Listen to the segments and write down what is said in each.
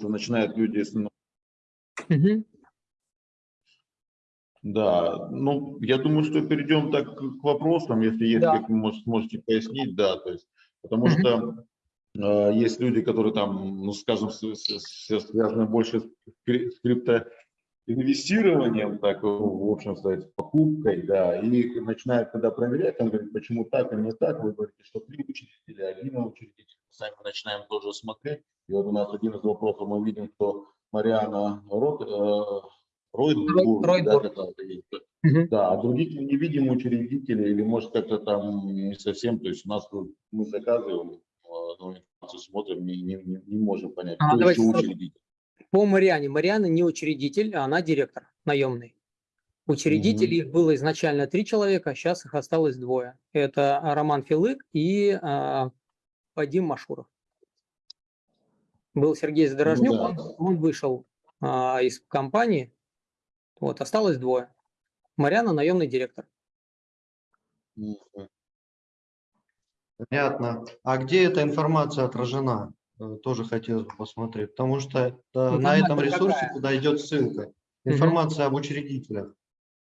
что начинают люди... Мгм. Да, ну, я думаю, что перейдем так к вопросам, если есть, Да. как вы может- сможете пояснить, да, то есть, потому Мгм. что э, есть люди, которые там, ну, скажем, связаны больше с кри- с криптоинвестированием, так, в общем сказать, с покупкой, да, и начинают когда проверять, он говорит, почему так, а не так, вы говорите, что три учредителя, один учредитель, Мы сами начинаем тоже смотреть, и вот у нас один из вопросов, мы видим, что Мариана Рот, э, Ройдбург, да, Ройдбург. есть. Мгм. Да, а других мы не видим учредителей, или может как-то там не совсем, то есть у нас тут мы заказываем, э, информацию смотрим, не, не, не- не можем понять, А, кто еще сразу. учредитель. По Мариане. Мариана не учредитель, а она директор наемный. Учредителей их было изначально три человека, а сейчас их осталось двое. Это Роман Филык и а, Вадим Машуров. Был Сергей Задорожнюк, Ну да. он, он вышел а, из компании, вот, осталось двое. Марьяна наемный директор. Понятно. А где эта информация отражена? Э, Тоже хотелось бы посмотреть, потому что э, на этом ресурсе, какая? куда идет ссылка, информация об учредителях.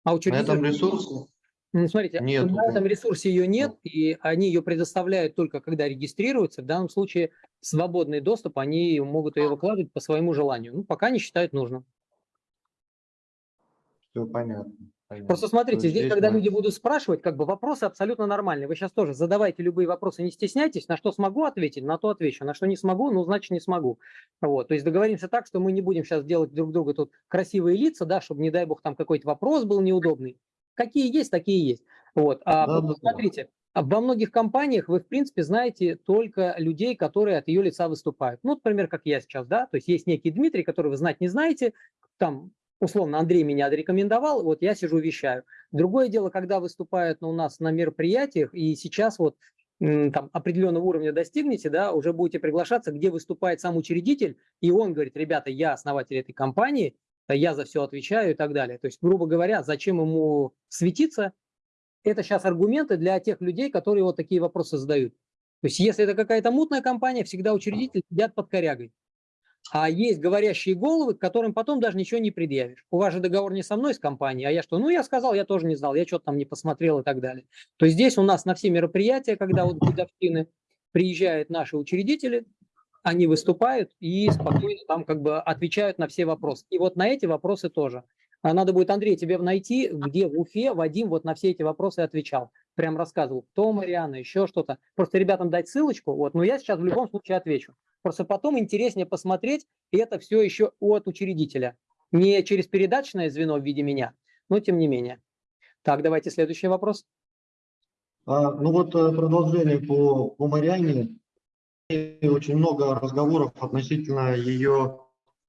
А На учредитель... этом ресурсе Ну, смотрите, Нету, на да. этом ресурсе ее нет, и они ее предоставляют только когда регистрируются. В данном случае свободный доступ, они могут ее выкладывать по своему желанию. Ну, пока не считают нужным. все понятно. Понятно. Просто То смотрите, есть здесь, когда мы- люди будут спрашивать, как бы вопросы абсолютно нормальные. Вы сейчас тоже задавайте любые вопросы, не стесняйтесь. На что смогу ответить, на то отвечу. На что не смогу, ну, значит, не смогу. Вот. То есть договоримся так, что мы не будем сейчас делать друг другу тут красивые лица, да, чтобы, не дай бог, там какой-то вопрос был неудобный. Какие есть, такие есть. Вот. А Да, вот да, смотрите, во многих компаниях вы, в принципе, знаете только людей, которые от ее лица выступают. Ну, например, как я сейчас, да, то есть есть некий Дмитрий, который вы знать не знаете, там, условно, Андрей меня отрекомендовал, вот я сижу вещаю. Другое дело, когда выступают ну, у нас на мероприятиях, и сейчас вот там определенного уровня достигнете, да, уже будете приглашаться, где выступает сам учредитель, и он говорит, ребята, я основатель этой компании, я за все отвечаю и так далее. То есть, грубо говоря, зачем ему светиться, это сейчас аргументы для тех людей, которые вот такие вопросы задают. То есть, если это какая-то мутная компания, всегда учредители сидят под корягой. А есть говорящие головы, к которым потом даже ничего не предъявишь. У вас же договор не со мной, с компанией, а я что? Ну, я сказал, я тоже не знал, я что-то там не посмотрел и так далее. То есть здесь у нас на все мероприятия, когда вот годовщины приезжают наши учредители, они выступают и спокойно там как бы отвечают на все вопросы. И вот на эти вопросы тоже. А Надо будет, Андрей, тебе найти, где в Уфе Вадим вот на все эти вопросы отвечал. Прям рассказывал, кто Мариана, еще что-то. Просто ребятам дать ссылочку, вот, но я сейчас в любом случае отвечу. Просто потом интереснее посмотреть, и это все еще от учредителя. Не через передаточное звено в виде меня, но тем не менее. Так, давайте следующий вопрос. А, ну вот э, продолжение по, по Мариане. Очень много разговоров относительно ее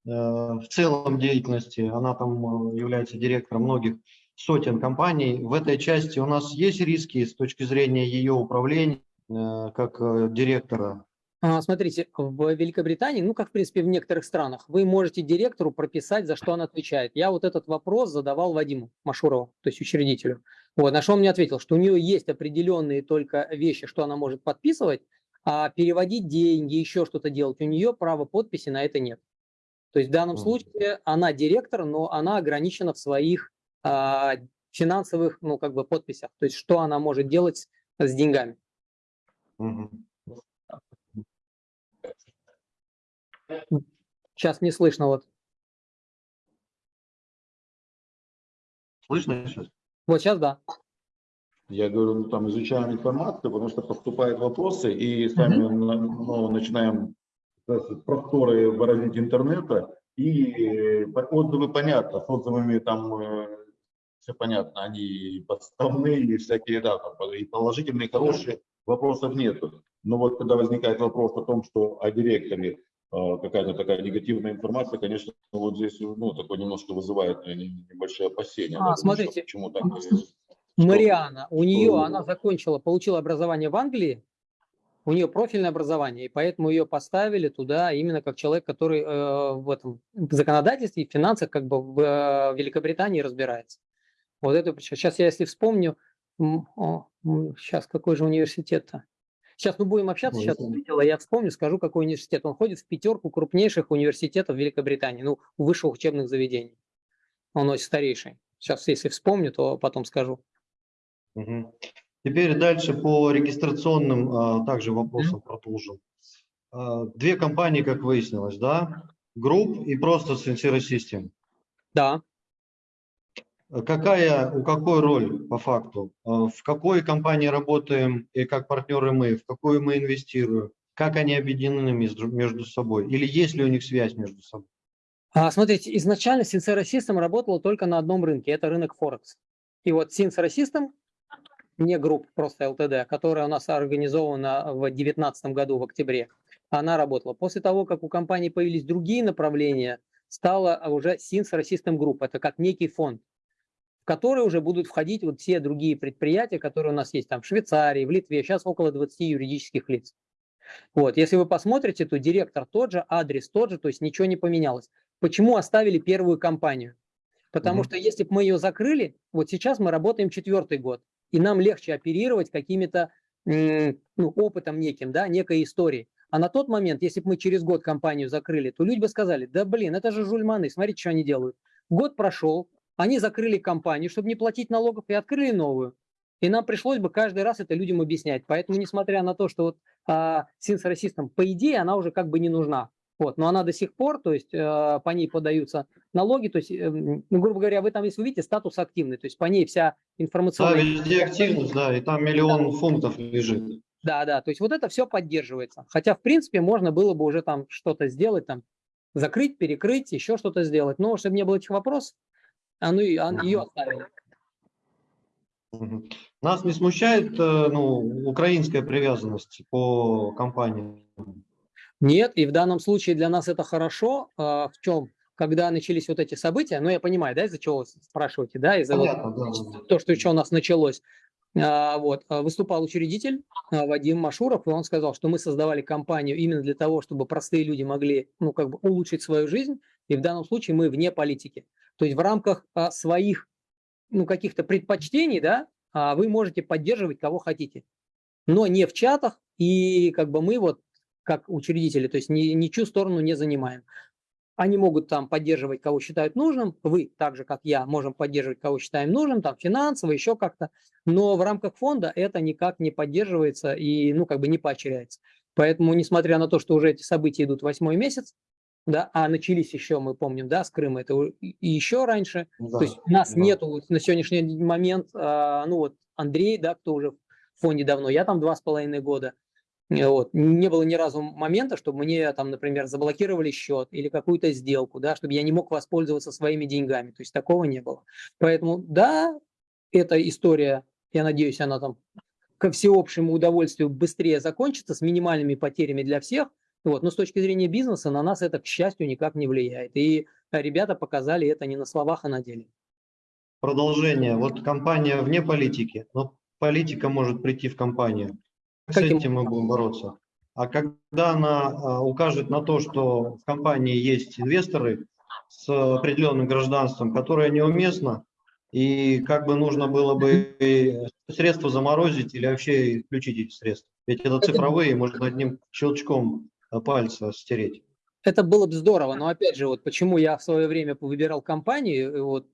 э, в целом деятельности. Она там э, является директором многих сотен компаний. В этой части у нас есть риски с точки зрения ее управления э, как э, директора. А, Смотрите, в Великобритании, ну, как, в принципе, в некоторых странах, вы можете директору прописать, за что он отвечает. Я вот этот вопрос задавал Вадиму Машурову, то есть учредителю. Вот, на что он мне ответил, что у нее есть определенные только вещи, что она может подписывать, а переводить деньги, еще что-то делать, у нее права подписи на это нет. То есть в данном случае она директор, но она ограничена в своих финансовых, ну, как бы подписях. То есть что она может делать с деньгами. Сейчас не слышно вот. Слышно сейчас? Вот сейчас да. Я говорю, ну, там изучаем информацию, потому что поступают вопросы, и сами на- ну, начинаем просторы выразить интернета, и по- отзывы понятно, с отзывами там все понятно, они подставные и всякие, да, там, и положительные, и хорошие, вопросов нету. Но вот когда возникает вопрос о том, что о директоре э, какая-то такая негативная информация, конечно, вот здесь ну, такое немножко вызывает э, небольшое опасение. А, да, смотрите, Почему так? э, Мариана, у нее, что- она закончила, получила образование в Англии, у нее профильное образование, и поэтому ее поставили туда именно как человек, который э, в этом в законодательстве и финансах как бы в э, Великобритании разбирается. Вот это сейчас я если вспомню, сейчас какой же университет-то? Сейчас мы будем общаться, сейчас вылетело, я вспомню, скажу, какой университет. Он ходит в пятерку крупнейших университетов Великобритании, ну, высших учебных заведений. Он очень старейший. Сейчас, если вспомню, то потом скажу. Мгм. Теперь дальше по регистрационным а, также вопросам продолжим. А, Две компании, как выяснилось, да? Group и просто Sincere System. Да. Какая, у какой роль по факту? А, В какой компании работаем и как партнеры мы? В какую мы инвестируем? Как они объединены между, собой? Или есть ли у них связь между собой? А, смотрите, изначально Sincera System работала только на одном рынке, это рынок Форекс. И вот Sincera System, не группа, просто ЛТД, которая у нас организована в 2019 году, в октябре, она работала. После того, как у компании появились другие направления, стала уже Sincera System Group, это как некий фонд, в который уже будут входить вот все другие предприятия, которые у нас есть там в Швейцарии, в Литве, сейчас около 20 юридических лиц. Вот, если вы посмотрите, то директор тот же, адрес тот же, то есть ничего не поменялось. Почему оставили первую компанию? Потому Мгм. что если бы мы ее закрыли, вот сейчас мы работаем четвертый год, и нам легче оперировать какими-то ну, опытом неким, да, некой историей. А на тот момент, если бы мы через год компанию закрыли, то люди бы сказали, да блин, это же жульманы, смотрите, что они делают. Год прошел, они закрыли компанию, чтобы не платить налогов, и открыли новую. И нам пришлось бы каждый раз это людям объяснять. Поэтому, несмотря на то, что вот а, System, по идее, она уже как бы не нужна. Вот, но она до сих пор, то есть э, по ней подаются налоги, то есть, э, ну, грубо говоря, вы там, если вы видите, статус активный, то есть по ней вся Да, информационная... везде активность, да, и там миллион фунтов лежит. Да, да, то есть вот это все поддерживается. Хотя, в принципе, можно было бы уже там что-то сделать, там, закрыть, перекрыть, еще что-то сделать. Но чтобы не было этих вопросов, а ну, а, ее оставили. Нас не смущает э, ну, украинская привязанность по компании? Нет, и в данном случае для нас это хорошо. А, в чем? Когда начались вот эти события, ну, я понимаю, да, из-за чего вы спрашиваете, да, из-за вот да. то, что что у нас началось. А, Вот, выступал учредитель Вадим Машуров, и он сказал, что мы создавали компанию именно для того, чтобы простые люди могли, ну, как бы улучшить свою жизнь, и в данном случае мы вне политики. То есть в рамках а, своих, ну, каких-то предпочтений, да, а, вы можете поддерживать кого хотите, но не в чатах, и как бы мы вот, как учредители, то есть ни, ничью сторону не занимаем. Они могут там поддерживать, кого считают нужным. Вы, так же как я, можем поддерживать, кого считаем нужным, там финансово, еще как-то. Но в рамках фонда это никак не поддерживается и, ну, как бы не поощряется. Поэтому, несмотря на то, что уже эти события идут восьмой месяц, да, а начались еще, мы помним, да, с Крыма, это и еще раньше. Да, То есть у нас да. нету вот на сегодняшний момент, а, ну вот Андрей, да, кто уже в фонде давно, я там два с половиной года. Э, Вот. Не было ни разу момента, чтобы мне там, например, заблокировали счет или какую-то сделку, да, чтобы я не мог воспользоваться своими деньгами. То есть такого не было. Поэтому, да, эта история, я надеюсь, она там ко всеобщему удовольствию быстрее закончится с минимальными потерями для всех. Вот. Но с точки зрения бизнеса на нас это, к счастью, никак не влияет. И ребята показали это не на словах, а на деле. Продолжение. Вот компания вне политики, но политика может прийти в компанию. С Каким этим мы будем бороться. А когда она а, укажет на то, что в компании есть инвесторы с определенным гражданством, которое неуместно, и как бы нужно было бы средства заморозить или вообще исключить эти средства. Ведь это цифровые, можно одним щелчком пальца стереть. Это было бы здорово, но опять же, вот почему я в свое время выбирал компанию, э, вот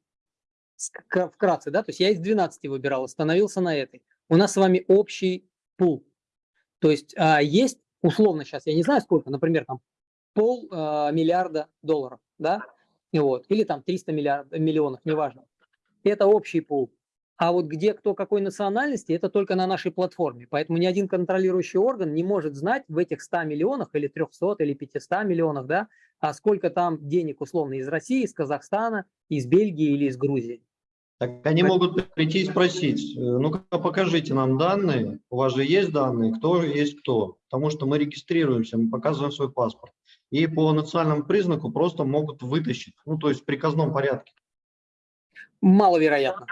вкратце, да, то есть я из 12 выбирал, остановился на этой. У нас с вами общий пул. То есть а, есть условно сейчас, я не знаю сколько, например, там пол а, миллиарда долларов, да, и вот, или там 300 миллиард, миллионов, неважно. Это общий пул. А вот где кто какой национальности, это только на нашей платформе. Поэтому ни один контролирующий орган не может знать в этих 100 миллионах или 300 или 500 миллионах, да, а сколько там денег условно из России, из Казахстана, из Бельгии или из Грузии. Так они могут прийти и спросить, э, ну-ка покажите нам данные, у вас же есть данные, кто есть кто, потому что мы регистрируемся, мы показываем свой паспорт. И по национальному признаку просто могут вытащить, ну то есть в приказном порядке. Маловероятно.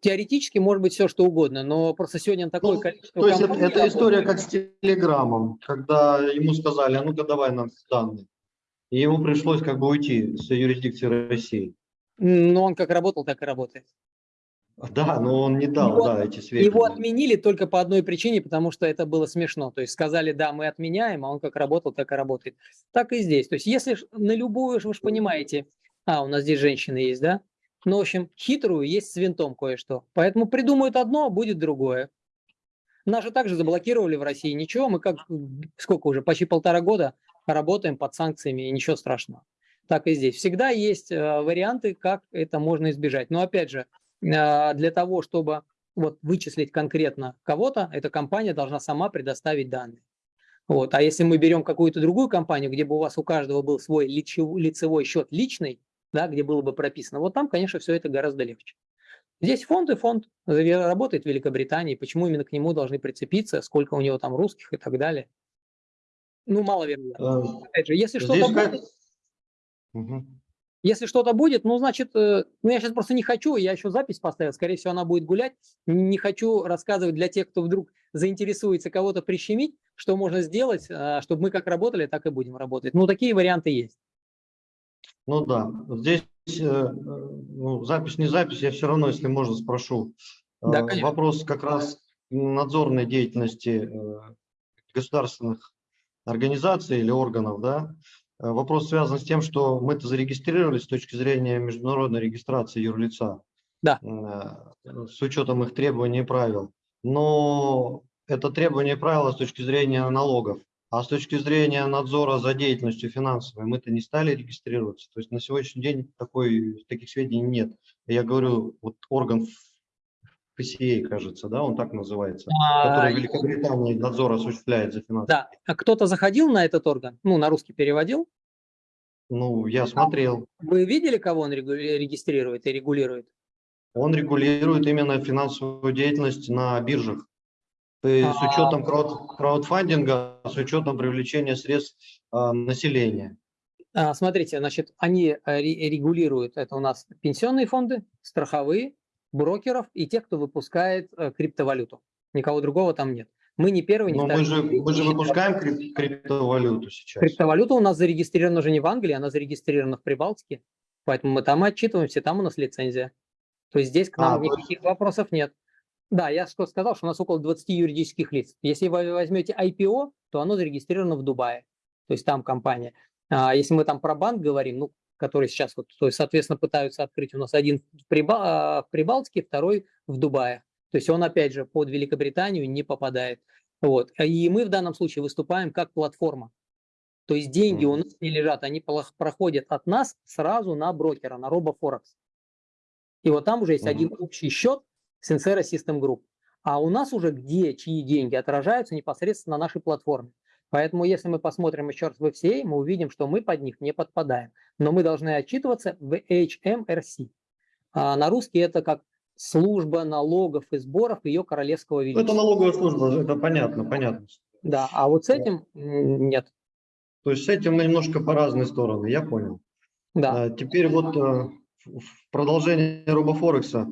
Теоретически может быть все что угодно, но просто сегодня такое Ну, количество То есть это, это история как с телеграммом, когда ему сказали, а ну-ка давай нам данные. И ему пришлось как бы уйти с юрисдикции России. Но он как работал, так и работает. Да, но он не дал, Его- да, эти сведения. Его отменили только по одной причине, потому что это было смешно. То есть сказали, да, мы отменяем, а он как работал, так и работает. Так и здесь. То есть если на любую, вы же понимаете, а, у нас здесь женщины есть, да? Ну, в общем, хитрую есть с винтом кое-что. Поэтому придумают одно, а будет другое. Нас же также заблокировали в России. Ничего, мы как, сколько уже, почти полтора года работаем под санкциями, и ничего страшного. Так и здесь. Всегда есть э, варианты, как это можно избежать. Но опять же, э, для того, чтобы вот вычислить конкретно кого-то, эта компания должна сама предоставить данные. Вот. А если мы берем какую-то другую компанию, где бы у вас у каждого был свой лицевой счет личный, да, где было бы прописано, вот там, конечно, все это гораздо легче. Здесь фонд и фонд работает в Великобритании, почему именно к нему должны прицепиться, сколько у него там русских и так далее. Ну, маловероятно. Э, Опять же, если что-то как- будет, Мгм. если что-то будет, ну, значит, э, ну, я сейчас просто не хочу, я еще запись поставил, скорее всего, она будет гулять. Не хочу рассказывать для тех, кто вдруг заинтересуется кого-то прищемить, что можно сделать, а, чтобы мы как работали, так и будем работать. Ну, такие варианты есть. Ну да, здесь э, э, ну, запись не запись, я все равно, если можно, спрошу. Да, Э, конечно. Вопрос как раз надзорной деятельности государственных организаций или органов, да. Вопрос связан с тем, что мы-то зарегистрировались с точки зрения международной регистрации юрлица. Да. С учетом их требований и правил. Но это требование и правила с точки зрения налогов. А с точки зрения надзора за деятельностью финансовой мы-то не стали регистрироваться. То есть на сегодняшний день такой, таких сведений нет. Я говорю, вот орган FCA, кажется, да, он так называется, который в А, Великобритании надзор осуществляет за финансы. Да, а кто-то заходил на этот орган, ну, на русский переводил? Ну, я смотрел. Вы видели, кого он регистрирует и регулирует? Он регулирует именно финансовую деятельность на биржах. И с А. учетом крауд- краудфандинга, с учетом привлечения средств а, населения. А, Смотрите, значит, они э, ре- регулируют, это у нас пенсионные фонды, страховые, брокеров и тех, кто выпускает э, криптовалюту. Никого другого там нет. Мы не первый, не Но второй. мы же, мы же выпускаем крип- криптовалюту сейчас. Криптовалюта у нас зарегистрирована уже не в Англии, она зарегистрирована в Прибалтике. Поэтому мы там отчитываемся, там у нас лицензия. То есть здесь к нам А, то есть- никаких вопросов нет. Да, я что сказал, что у нас около 20 юридических лиц. Если вы возьмете IPO, то оно зарегистрировано в Дубае. То есть там компания. А если мы там про банк говорим, ну, который сейчас вот, то есть, соответственно, пытаются открыть у нас один в, Приба- а, в Прибалтике, второй в Дубае. То есть он, опять же, под Великобританию не попадает. Вот. И мы в данном случае выступаем как платформа. То есть деньги у Мгм. нас не лежат, они проходят от нас сразу на брокера, на RoboForex. И вот там уже есть Мгм. один общий счет Sincera System Group. А у нас уже где чьи деньги отражаются непосредственно на нашей платформе. Поэтому если мы посмотрим еще раз в FCA, мы увидим, что мы под них не подпадаем. Но мы должны отчитываться в HMRC. А на русский это как служба налогов и сборов ее королевского Ну, величества. это налоговая служба, это понятно, понятно. Да, а вот с этим нет. То есть с этим мы немножко по разные стороны, я понял. Да. А, Теперь вот э, в продолжение робофорекса.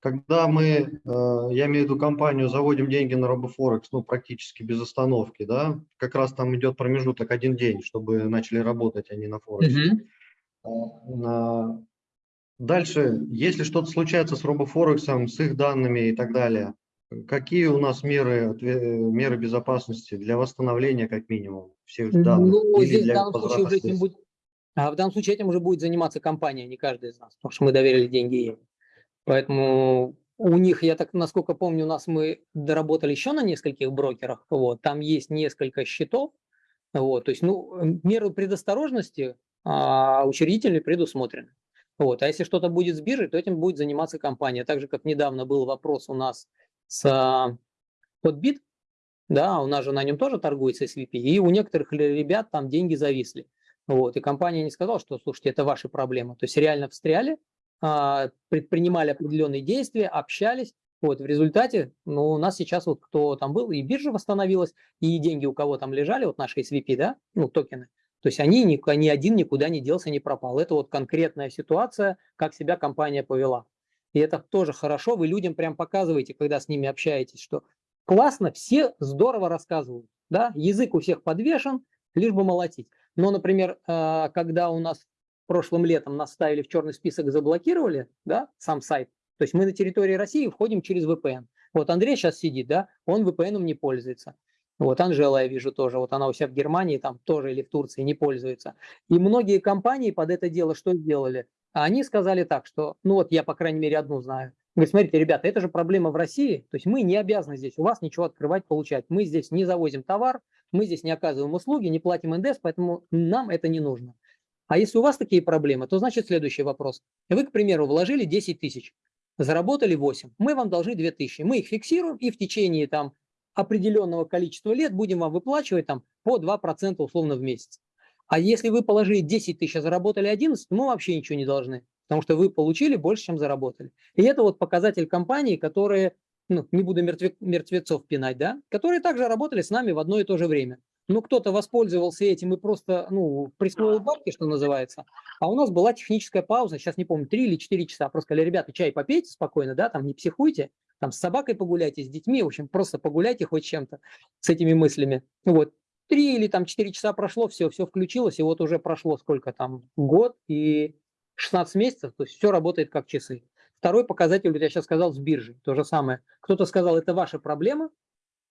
Когда мы, э, я имею в виду компанию, заводим деньги на робофорекс, ну, практически без остановки, да, как раз там идет промежуток один день, чтобы начали работать они на Форексе. А, Дальше, если что-то случается с робофорексом, с их данными и так далее, какие у нас меры, меры безопасности для восстановления, как минимум, всех данных? Ну, или здесь в для данном случае возврата уже этим будет, а в данном случае этим уже будет заниматься компания, а не каждый из нас, потому что мы доверили деньги ей. Поэтому у них, я так насколько помню, у нас мы доработали еще на нескольких брокерах, вот, там есть несколько счетов, вот, то есть, ну, меры предосторожности а, учредители предусмотрены. Вот, а если что-то будет с биржей, то этим будет заниматься компания. Так же, как недавно был вопрос у нас с а, Подбит, да, у нас же на нем тоже торгуется SVP, и у некоторых ребят там деньги зависли. Вот, и компания не сказала, что, слушайте, это ваши проблемы. То есть реально встряли, предпринимали определенные действия, общались. Вот, в результате, ну, у нас сейчас вот кто там был, и биржа восстановилась, и деньги у кого там лежали, вот наши SVP, да, ну, токены, то есть они, ни, ни один никуда не делся, не пропал. Это вот конкретная ситуация, как себя компания повела. И это тоже хорошо, вы людям прям показываете, когда с ними общаетесь, что классно, все здорово рассказывают, да, язык у всех подвешен, лишь бы молотить. Но, например, э, когда у нас прошлым летом нас ставили в черный список, заблокировали, да, сам сайт, То есть мы на территории России входим через VPN. Вот Андрей сейчас сидит, да, он VPN не пользуется. Вот Анжела, я вижу тоже, вот она у себя в Германии там тоже или в Турции не пользуется. И многие компании под это дело что сделали? Они сказали так, что, ну вот я, по крайней мере, одну знаю. Говорит, смотрите, ребята, это же проблема в России, то есть мы не обязаны здесь у вас ничего открывать, получать. Мы здесь не завозим товар, мы здесь не оказываем услуги, не платим НДС, поэтому нам это не нужно. А если у вас такие проблемы, то значит следующий вопрос. Вы, к примеру, вложили 10 тысяч, заработали 8, мы вам должны 2 тысячи. Мы их фиксируем и в течение там определенного количества лет будем вам выплачивать там по 2% условно в месяц. А если вы положили 10 тысяч, а заработали 11, мы вообще ничего не должны, потому что вы получили больше, чем заработали. И это вот показатель компании, которые, ну, не буду мертве, мертвецов пинать, да, которые также работали с нами в одно и то же время. Ну, кто-то воспользовался этим и просто, ну, присвоил бабки, что называется. А у нас была техническая пауза, сейчас не помню, 3 или 4 часа. Просто сказали, ребята, чай попейте спокойно, да, там не психуйте, там с собакой погуляйте, с детьми, в общем, просто погуляйте хоть чем-то с этими мыслями. Вот, три или там четыре часа прошло, все, все включилось, и вот уже прошло сколько там, год и 16 месяцев, то есть все работает как часы. Второй показатель, вот я сейчас сказал, с биржей, то же самое. Кто-то сказал, это ваша проблема,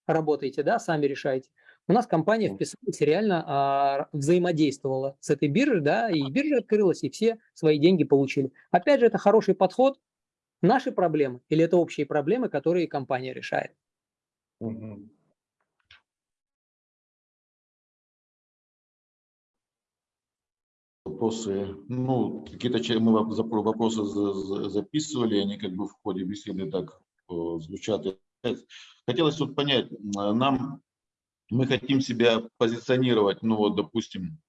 работаете, да, сами решаете. У нас компания вписалась реально а, взаимодействовала с этой биржей, да, и биржа открылась, и все свои деньги получили. Опять же, это хороший подход. Наши проблемы или это общие проблемы, которые компания решает? Угу. вопросы, ну, какие-то мы вопросы записывали, они как бы в ходе беседы так э, звучат. Хотелось вот понять, нам, мы хотим себя позиционировать, ну вот, допустим,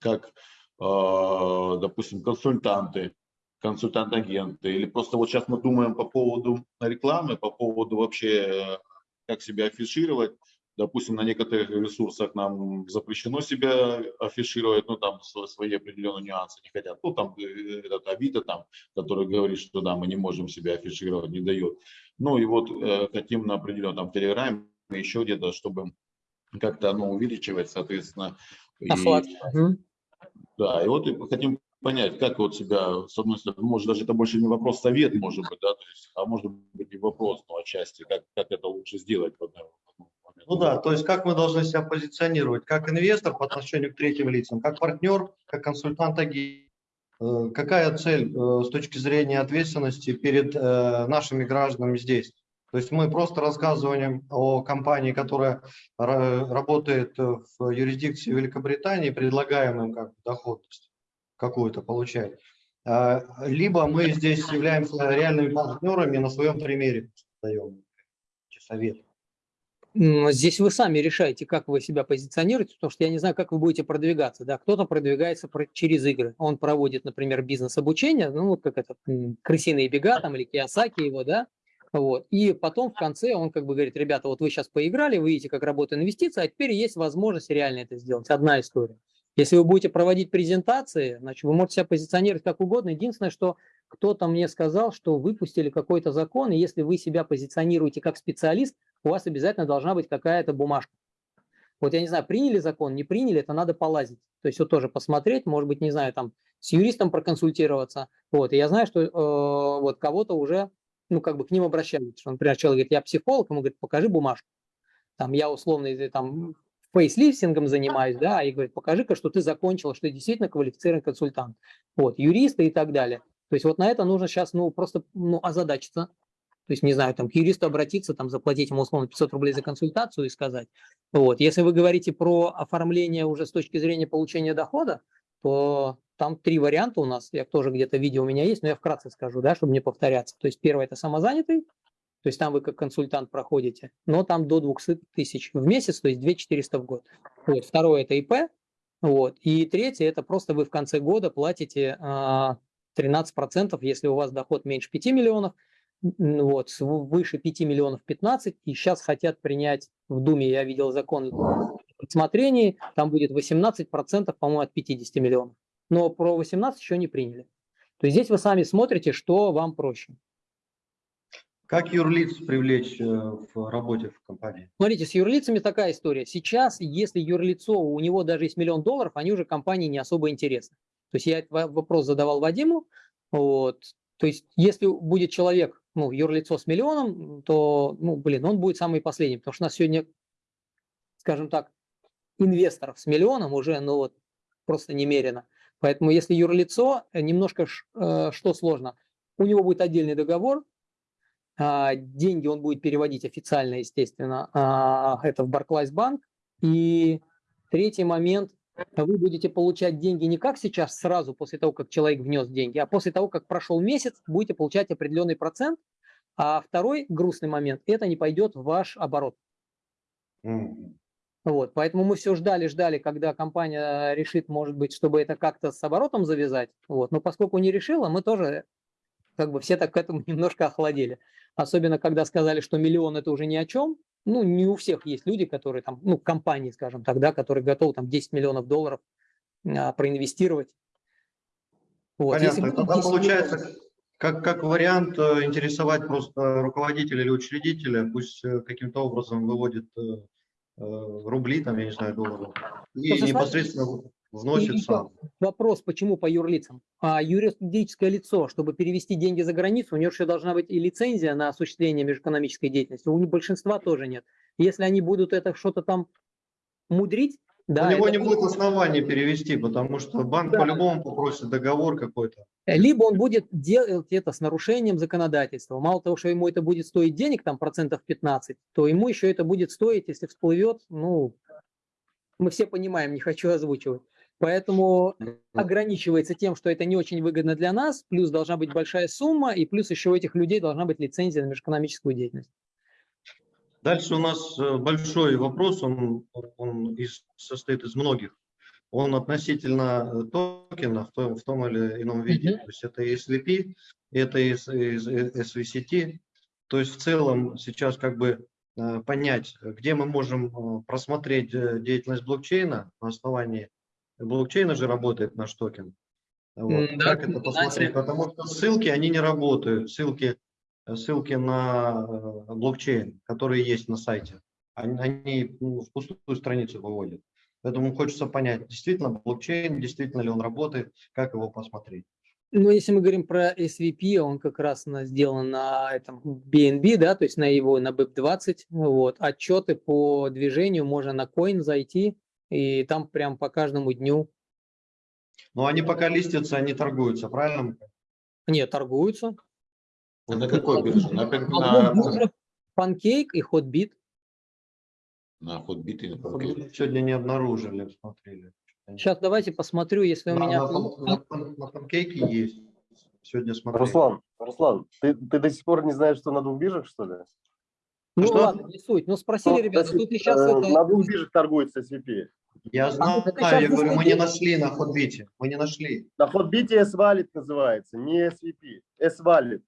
как, э, допустим, консультанты, консультант-агенты, или просто вот сейчас мы думаем по поводу рекламы, по поводу вообще, как себя афишировать, допустим, на некоторых ресурсах нам запрещено себя афишировать, ну, там свои определенные нюансы не хотят. Ну, там э, этот Авито, там, который говорит, что да, мы не можем себя афишировать, не дает. Ну, и вот э, хотим на определенном, там, Телеграме, еще где-то, чтобы как-то, ну, увеличивать, соответственно. И, да, и вот и хотим понять, как вот себя, с одной стороны, может даже это больше не вопрос совет, может быть, да, то есть, а может быть и вопрос, ну, отчасти, как, как это лучше сделать, вот, ну да, то есть как мы должны себя позиционировать, как инвестор по отношению к третьим лицам, как партнер, как консультант агент. Э, какая цель э, с точки зрения ответственности перед э, нашими гражданами здесь? То есть мы просто рассказываем о компании, которая работает в юрисдикции Великобритании, предлагаем им как доходность какую-то получать. Либо мы здесь являемся реальными партнерами на своем примере даем совет. Здесь вы сами решаете, как вы себя позиционируете, потому что я не знаю, как вы будете продвигаться. Да? Кто-то продвигается через игры. Он проводит, например, бизнес-обучение, ну, вот как это, крысиные бега там или Киосаки его, да, вот. И потом в конце он как бы говорит, ребята, вот вы сейчас поиграли, вы видите, как работает инвестиция, а теперь есть возможность реально это сделать. Одна история. Если вы будете проводить презентации, значит, вы можете себя позиционировать как угодно. Единственное, что кто-то мне сказал, что выпустили какой-то закон, и если вы себя позиционируете как специалист, у вас обязательно должна быть какая-то бумажка. Вот я не знаю, приняли закон, не приняли, это надо полазить. То есть вот тоже посмотреть, может быть, не знаю, там с юристом проконсультироваться. Вот, и я знаю, что э, вот кого-то уже, ну, как бы к ним обращались. Что, например, человек говорит, я психолог, ему говорит, покажи бумажку. Там я условно, там, фейслифтингом занимаюсь, да, и говорит, покажи-ка, что ты закончил, что ты действительно квалифицированный консультант. Вот, юристы и так далее. То есть вот на это нужно сейчас, ну, просто ну, озадачиться, то есть, не знаю, там к юристу обратиться, там заплатить ему условно 500 рублей за консультацию и сказать. Вот. Если вы говорите про оформление уже с точки зрения получения дохода, то там три варианта у нас. Я тоже где-то видео у меня есть, но я вкратце скажу, да, чтобы не повторяться. То есть первое – это самозанятый, то есть там вы как консультант проходите, но там до 200 тысяч в месяц, то есть 2 400 в год. Вот. Второе – это ИП. Вот. И третье – это просто вы в конце года платите 13%, а, если у вас доход меньше 5 миллионов, вот, выше 5 миллионов 15, и сейчас хотят принять в Думе, я видел закон в рассмотрении, там будет 18%, по-моему, от 50 миллионов. Но про 18 еще не приняли. То есть здесь вы сами смотрите, что вам проще. Как юрлиц привлечь э, в работе в компании? Смотрите, с юрлицами такая история. Сейчас, если юрлицо, у него даже есть миллион долларов, они уже компании не особо интересны. То есть я этот вопрос задавал Вадиму, вот, То есть, если будет человек, ну, юрлицо с миллионом, то, ну, блин, он будет самый последний, потому что у нас сегодня, скажем так, инвесторов с миллионом уже, ну, вот, просто немерено. Поэтому, если юрлицо, э, немножко э, что сложно, у него будет отдельный договор, а, деньги он будет переводить официально, естественно, а, это в Barclays Bank. И третий момент, вы будете получать деньги не как сейчас, сразу после того, как человек внес деньги, а после того, как прошел месяц, будете получать определенный процент. А второй грустный момент, это не пойдет в ваш оборот. Вот, поэтому мы все ждали, ждали, когда компания решит, может быть, чтобы это как-то с оборотом завязать. Вот, но поскольку не решила, мы тоже как бы все так к этому немножко охладели. Особенно, когда сказали, что миллион это уже ни о чем. Ну, не у всех есть люди, которые там, ну, компании, скажем так, да, которые готовы там 10 миллионов долларов а, проинвестировать. Вот, если Понятно. будет Тогда 10 миллионов- получается, как, как вариант э, интересовать просто руководителя или учредителя, пусть э, каким-то образом выводит э, э, рубли, там, я не знаю, доллары, и Просто непосредственно вносит сам. Вопрос, почему по юрлицам? А юридическое лицо, чтобы перевести деньги за границу, у него еще должна быть и лицензия на осуществление межэкономической деятельности. У большинства тоже нет. Если они будут это что-то там мудрить, да, У него это не будет оснований перевести, потому что банк Да. по-любому попросит договор какой-то. либо он будет делать это с нарушением законодательства. Мало того, что ему это будет стоить денег, там процентов 15, то ему еще это будет стоить, если всплывет, ну, мы все понимаем, не хочу озвучивать. Поэтому ограничивается тем, что это не очень выгодно для нас, плюс должна быть большая сумма, и плюс еще у этих людей должна быть лицензия на межэкономическую деятельность. Дальше у нас э, большой вопрос, он, он из- состоит из многих. Он относительно э, токена в том, в том или ином виде. Мгм. То есть это SVP, это SVCT. То есть в целом сейчас как бы э, понять, где мы можем просмотреть деятельность блокчейна на основании блокчейна же работает наш токен. Вот. М, да, как это посмотреть? Потому что ссылки, они не работают. Ссылки, ссылки на э, блокчейн, которые есть на сайте, они, они ну, в пустую страницу выводят. Поэтому хочется понять, действительно блокчейн, действительно ли он работает, как его посмотреть. Но если мы говорим про SVP, он как раз на, сделан на этом BNB, да, то есть на его, на BIP20, вот, отчеты по движению можно на Coin зайти, и там прям по каждому дню, Но они пока листятся, они торгуются, правильно? нет, торгуются. А На какой бирже? На, На на, Pancake и Hotbit. на Hotbit или Pancake? Сегодня не обнаружили, смотрели. Сейчас давайте посмотрю, если у На, меня... на, на пан- на панкейке есть. Сегодня смотрели. Руслан, Руслан, ты, ты до сих пор не знаешь, что на двух биржах, что ли? Ну Что? ладно, не суть. Ну спросили, Ну, тут и сейчас э, это... На двух биржах торгуется SVP. Я знаю, это щас я говорю, мы не нашли на ходбите. Мы не нашли. На Hotbit S-Wallet называется, не SVP. S-Wallet.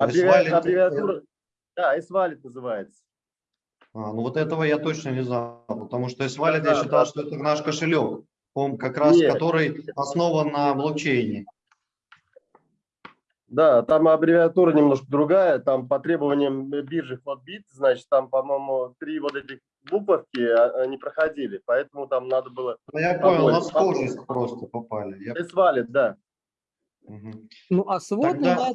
Аббревиатура, да, S-Wallet называется. А, ну вот этого я точно не знал, потому что S-Wallet Да, я считал, да. что это наш кошелек, он как раз Нет. который основан на блокчейне. Да, там аббревиатура немножко другая, там по требованиям биржи Hotbit, значит, там, по-моему, три вот этих буковки а, не проходили, поэтому там надо было Ну, я понял, на схожесть просто попали. Я- S-Wallet, да. Мгм. Ну а сводный Тогда-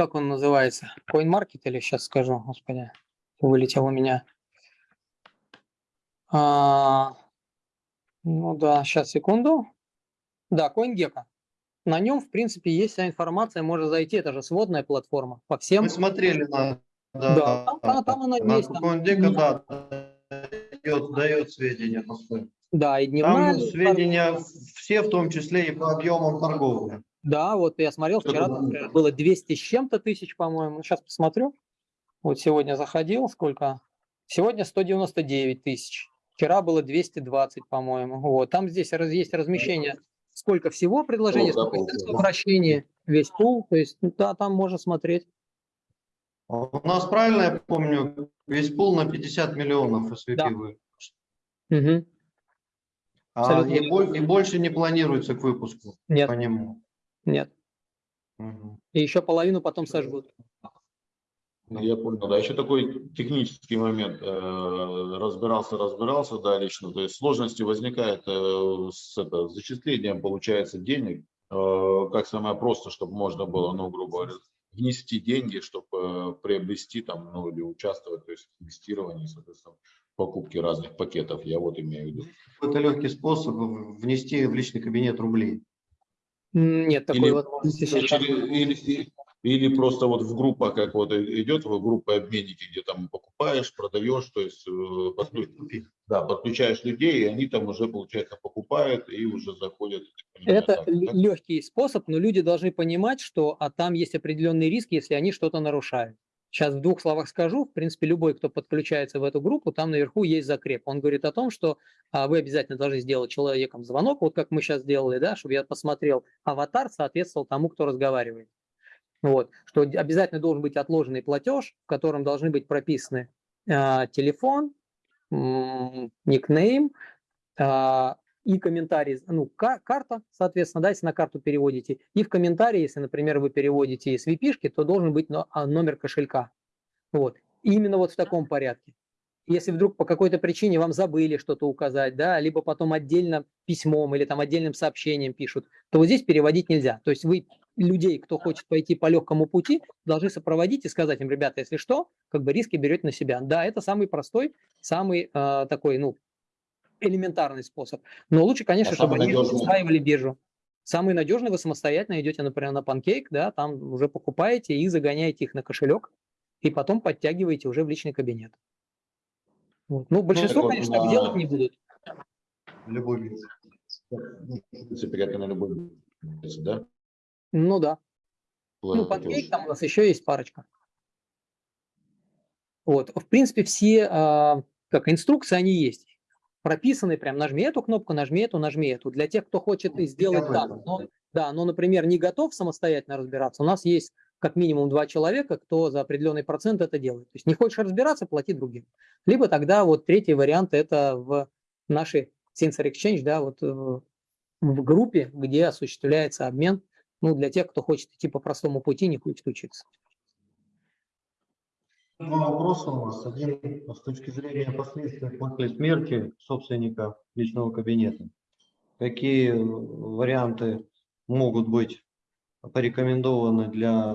как он называется? CoinMarket или сейчас скажу, господи, вылетел у меня. А, ну да, сейчас, секунду. Да, CoinGecko. На нем, в принципе, есть вся информация, можно зайти, это же сводная платформа по всем. Мы смотрели на... Да, там- там- там она на есть, там- CoinGecko, да, дает, дает сведения. Да, и дневная. Там сведения все, в том числе и по объемам торговли. Да, вот я смотрел, вчера например, было 200 с чем-то тысяч, по-моему. Сейчас посмотрю. Вот сегодня заходил, сколько? Сегодня 199 тысяч. Вчера было 220, по-моему. Вот. Там здесь раз, есть размещение, сколько всего предложений, да, сколько обращении, весь пул. То есть, ну, да, там можно смотреть. У нас, правильно я помню, весь пул на 50 миллионов SVP Да. вы- Мгм. А Абсолютно и, и больше не планируется к выпуску Нет, по нему. Нет. Мгм. И еще половину потом сожгут. Я понял, да. Еще такой технический момент. э, Разбирался, разбирался, да, лично. То есть сложности возникают э, с это, с зачислением, получается, денег. э, как самое просто, чтобы можно было, ну, грубо говоря, внести деньги, чтобы приобрести там, ну, или участвовать, то есть в инвестировании, соответственно, в покупке разных пакетов. Я вот имею в виду. Это легкий способ внести в личный кабинет рублей. Нет такой Или- возможности сейчас. Или, или- или просто вот в группах, как вот идет в группы обменники, где там покупаешь, продаешь, то есть э, подклю- да, подключаешь людей, и они там уже, получается, покупают и уже заходят. понимаю, Это так, легкий способ, но люди должны понимать, что а там есть определенный риск, если они что-то нарушают. Сейчас в двух словах скажу. В принципе, любой, кто подключается в эту группу, там наверху есть закреп. Он говорит о том, что а, вы обязательно должны сделать человеком звонок, вот как мы сейчас сделали, да, чтобы я посмотрел, аватар соответствовал тому, кто разговаривает. Вот, что обязательно должен быть отложенный платеж, в котором должны быть прописаны а, телефон, никнейм, а, и комментарий, ну, ка- карта, соответственно, да, если на карту переводите, и в комментарии, если, например, вы переводите с vp то должен быть а, номер кошелька. Вот. И именно вот в таком порядке. Если вдруг по какой-то причине вам забыли что-то указать, да, либо потом отдельно письмом или там отдельным сообщением пишут, то вот здесь переводить нельзя. То есть вы людей, кто хочет пойти по легкому пути, должны сопроводить и сказать им, ребята, если что, как бы риски берете на себя. Да, это самый простой, самый э, такой, ну, элементарный способ. Но лучше, конечно, А чтобы они устраивали биржу. Самый надежный, вы самостоятельно идете, например, на Pancake, да, там уже покупаете и загоняете их на кошелек, и потом подтягиваете уже в личный кабинет. Вот. Ну, большинство, вот конечно, так на- делать не будут. Любой. В принципе, как и на любой, да? Ну да. Ну, платеж. Pancake там у нас еще есть парочка. Вот. В принципе, все а, как инструкции, они есть. Прописаны прям, нажми эту кнопку, нажми эту, нажми эту. Для тех, кто хочет и сделать Я так, но, да, но, например, не готов самостоятельно разбираться, у нас есть как минимум два человека, кто за определенный процент это делает. То есть не хочешь разбираться, плати другим. Либо тогда вот третий вариант это в нашей Sensor Exchange, да, вот э, в группе, где осуществляется обмен, ну, для тех, кто хочет идти по простому пути, не хочет учиться. Два вопроса у нас. Один с точки зрения последствий после смерти собственника личного кабинета. Какие варианты могут быть порекомендованы для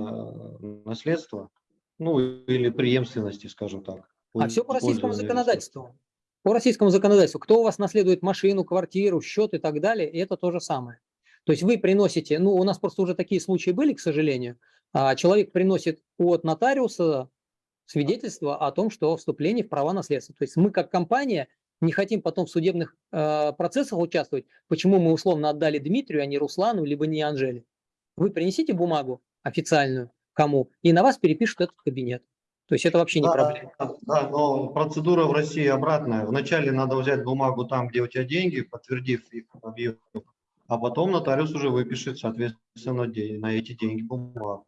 наследства? Ну, или преемственности, скажем так. А все по российскому законодательству. По российскому законодательству. Кто у вас наследует машину, квартиру, счет и так далее, и это то же самое. То есть вы приносите, ну, у нас просто уже такие случаи были, к сожалению. А, Человек приносит от нотариуса свидетельство о том, что вступление в права наследства. То есть мы как компания не хотим потом в судебных э, процессах участвовать. Почему мы условно отдали Дмитрию, а не Руслану, либо не Анжеле? Вы принесите бумагу официальную кому, и на вас перепишут этот кабинет. То есть это вообще не Да, проблема. Да, но процедура в России обратная. Вначале надо взять бумагу там, где у тебя деньги, подтвердив их объем, а потом нотариус уже выпишет, соответственно, на эти деньги бумагу.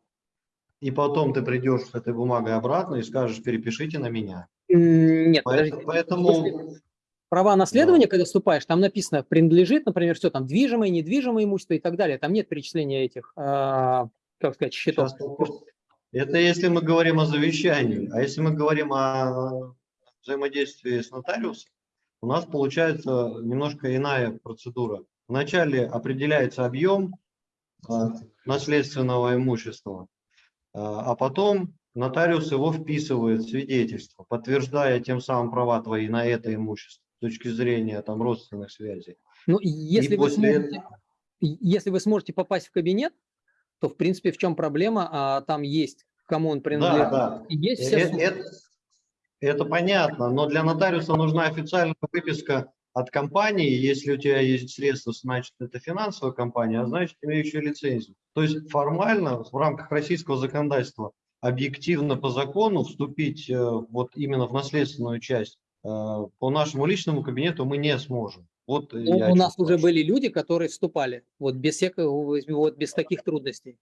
И потом ты придешь с этой бумагой обратно и скажешь, перепишите на меня. Нет, Поэтому, поэтому Права наследования, когда вступаешь, там написано, принадлежит, например, все там движимое, недвижимое имущество и так далее. Там нет перечисления этих, а, как сказать, счетов. сейчас вопрос. это если мы говорим о завещании, а если мы говорим о взаимодействии с нотариусом, у нас получается немножко иная процедура. Вначале определяется объем а, наследственного имущества, а а потом нотариус его вписывает в свидетельство, подтверждая тем самым права твои на это имущество с точки зрения там родственных связей. Ну, если И вы, после сможете, если вы сможете попасть в кабинет, то, в принципе, в чем проблема? А, там есть, кому он принадлежит, Да, да. и есть Э- все э- суммы. Это, это понятно, но для нотариуса нужна официальная выписка от компании. Если у тебя есть средства, значит это финансовая компания, а значит имеющая лицензию. То есть формально в рамках российского законодательства объективно по закону вступить э, вот именно в наследственную часть э, по нашему личному кабинету мы не сможем. Вот Ну, у нас уже были люди, которые вступали, вот без всякого, вот без таких трудностей.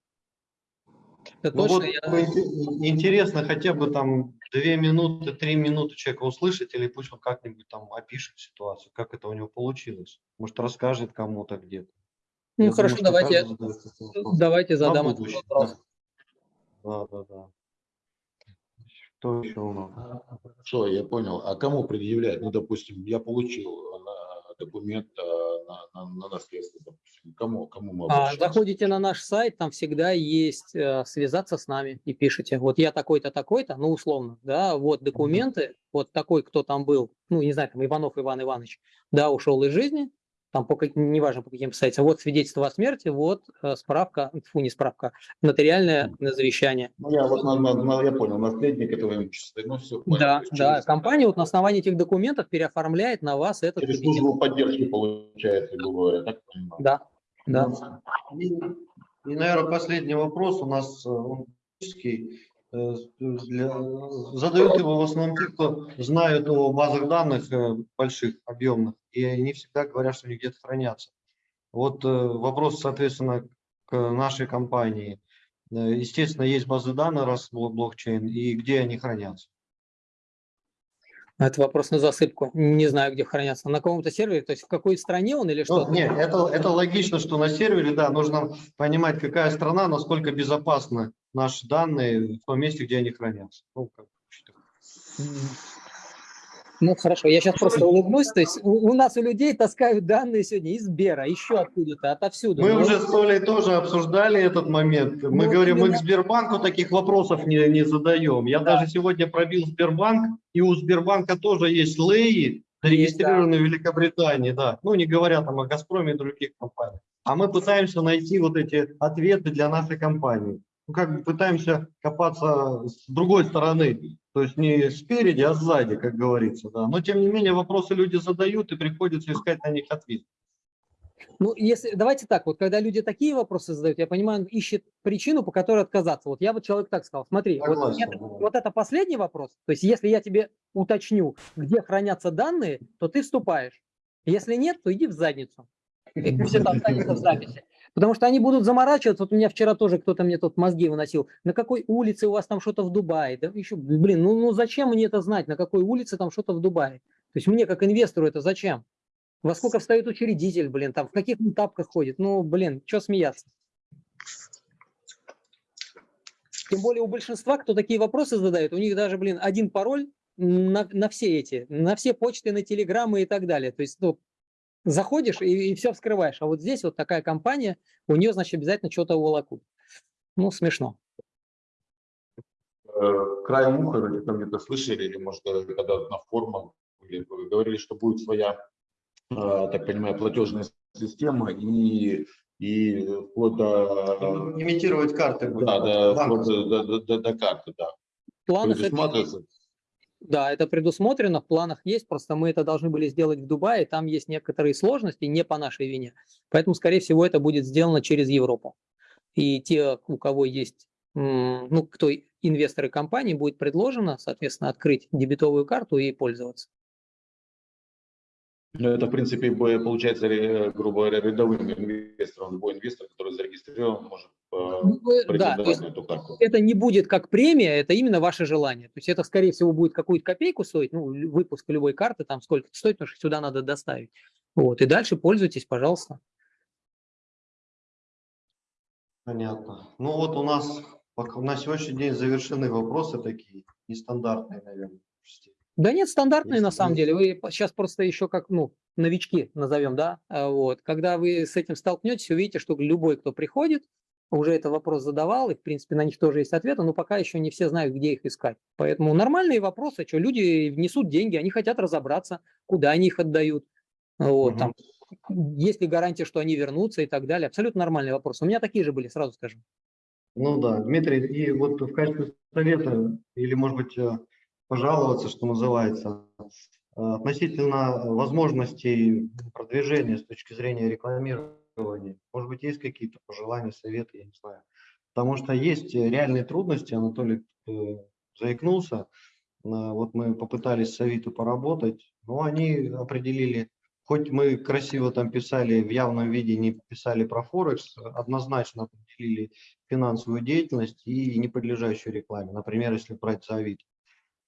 Это Ну точно вот я- ин- интересно хотя бы там две минуты, три минуты человека услышать, или пусть он как-нибудь там опишет ситуацию, как это у него получилось. Может, расскажет кому-то где-то. Ну, Я хорошо, думаю, давайте, давайте задам этот вопрос. Да, да, да. Что еще у нас? Что, я понял. А кому предъявлять? Ну, допустим, я получил на документ э, на, на, на наследство, допустим? Кому, кому мы А, заходите на наш сайт, там всегда есть э, связаться с нами и пишите, вот я такой-то, такой-то, ну условно, да, вот документы, вот такой, кто там был, ну не знаю, там Иванов Иван Иванович, да, ушел из жизни, там по неважно по каким сайтам, вот свидетельство о смерти, вот э, справка, фу, не справка, нотариальное завещание. Ну, я, вот, на- на- на- я понял, наследник этого имущества. Ну, все, понял. Да, есть да, через- компания вот на основании этих документов переоформляет на вас этот Через кабинет. службу поддержки получается, грубо говоря, так понимаю? Да, да. И, и, наверное, последний вопрос у нас, э, он для- задают его в основном те, кто знают о базах данных больших, объемных, и они всегда говорят, что они где-то хранятся. Вот э, вопрос, соответственно, к нашей компании. Э, Естественно, есть базы данных, раз блок- блокчейн, и где они хранятся. Это вопрос на засыпку. Не знаю, где хранятся. На каком-то сервере, то есть в какой стране он или что? Ну, нет, это, это логично, что на сервере, да, нужно понимать, какая страна, насколько безопасны наши данные в том месте, где они хранятся. Ну, как. Ну хорошо, я сейчас просто улыбнусь. То есть у, у нас у людей таскают данные сегодня из Сбера, еще откуда-то, отовсюду. Мы Ну, уже с Олей тоже обсуждали этот момент. Мы Ну, говорим, мы именно- к Сбербанку таких вопросов не, не задаем. Я Да. даже сегодня пробил Сбербанк, и у Сбербанка тоже есть леи, зарегистрированные в Великобритании, да. Ну, не говоря там о Газпроме и других компаниях. А мы пытаемся найти вот эти ответы для нашей компании. Ну, как бы пытаемся копаться с другой стороны, то есть не спереди, а сзади, как говорится, да. Но, тем не менее, вопросы люди задают, и приходится искать на них ответ. Ну, если, давайте так, вот когда люди такие вопросы задают, я понимаю, он ищет причину, по которой отказаться. Вот я бы человек так сказал, смотри, вот это, да. вот это последний вопрос, то есть если я тебе уточню, где хранятся данные, то ты вступаешь. Если нет, то иди в задницу. И пусть это останется в записи. Потому что они будут заморачиваться. Вот у меня вчера тоже кто-то мне тут мозги выносил. На какой улице у вас там что-то в Дубае? Да еще, блин, ну, ну зачем мне это знать, на какой улице там что-то в Дубае? То есть мне как инвестору это зачем? Во сколько встает учредитель, блин, там в каких тапках ходит? Ну, блин, что смеяться? Тем более у большинства, кто такие вопросы задает, у них даже, блин, один пароль на, на все эти, на все почты, на телеграммы и так далее. То есть, ну, заходишь и, и все вскрываешь. А вот здесь вот такая компания, у нее, значит, обязательно что-то уволокут. Ну, смешно. Э, краем уха вроде там где-то слышали, или может когда на форумах или вы говорили, что будет своя, э, так понимаю, платежная система и, и вплоть до, Имитировать карты. будет, да, до, банковские. вплоть до, до, до- до карты, да. Это Предусматривается. Да, это предусмотрено, в планах есть, просто мы это должны были сделать в Дубае, там есть некоторые сложности, не по нашей вине. Поэтому, скорее всего, это будет сделано через Европу. И те, у кого есть, ну, кто инвесторы компании, будет предложено, соответственно, открыть дебетовую карту и пользоваться. Ну, это, в принципе, получается, ре- грубо говоря, рядовым инвестором. Любой инвестор, который зарегистрирован, может э, Ну, э, Да, то есть на эту карту. это не будет как премия, это именно ваше желание. То есть это, скорее всего, будет какую-то копейку стоить, ну, выпуск любой карты, там сколько стоит, потому что сюда надо доставить. Вот, и дальше пользуйтесь, пожалуйста. Понятно. Ну вот у нас на сегодняшний день завершены вопросы такие, нестандартные, наверное. Да нет, стандартные на Если самом есть- деле. Вы сейчас просто еще как, ну, новички назовем, да, А вот. Когда вы с этим столкнетесь, увидите, что любой, кто приходит, уже этот вопрос задавал, и, в принципе, на них тоже есть ответы, но пока еще не все знают, где их искать. Поэтому нормальные вопросы, что люди внесут деньги, они хотят разобраться, куда они их отдают, вот, Мгм. там, есть ли гарантия, что они вернутся и так далее. Абсолютно нормальные вопросы. У меня такие же были, сразу скажу. Ну да, Дмитрий, и вот в качестве совета, или, может быть, э, пожаловаться, что называется, э, относительно возможностей продвижения с точки зрения рекламирования, может быть, есть какие-то пожелания, советы, я не знаю. Потому что есть э, реальные трудности, Анатолий э, заикнулся, Э, вот мы попытались с Авито поработать, но они определили, хоть мы красиво там писали, в явном виде не писали про Форекс, однозначно определили финансовую деятельность и не подлежащую рекламе. Например, если брать за.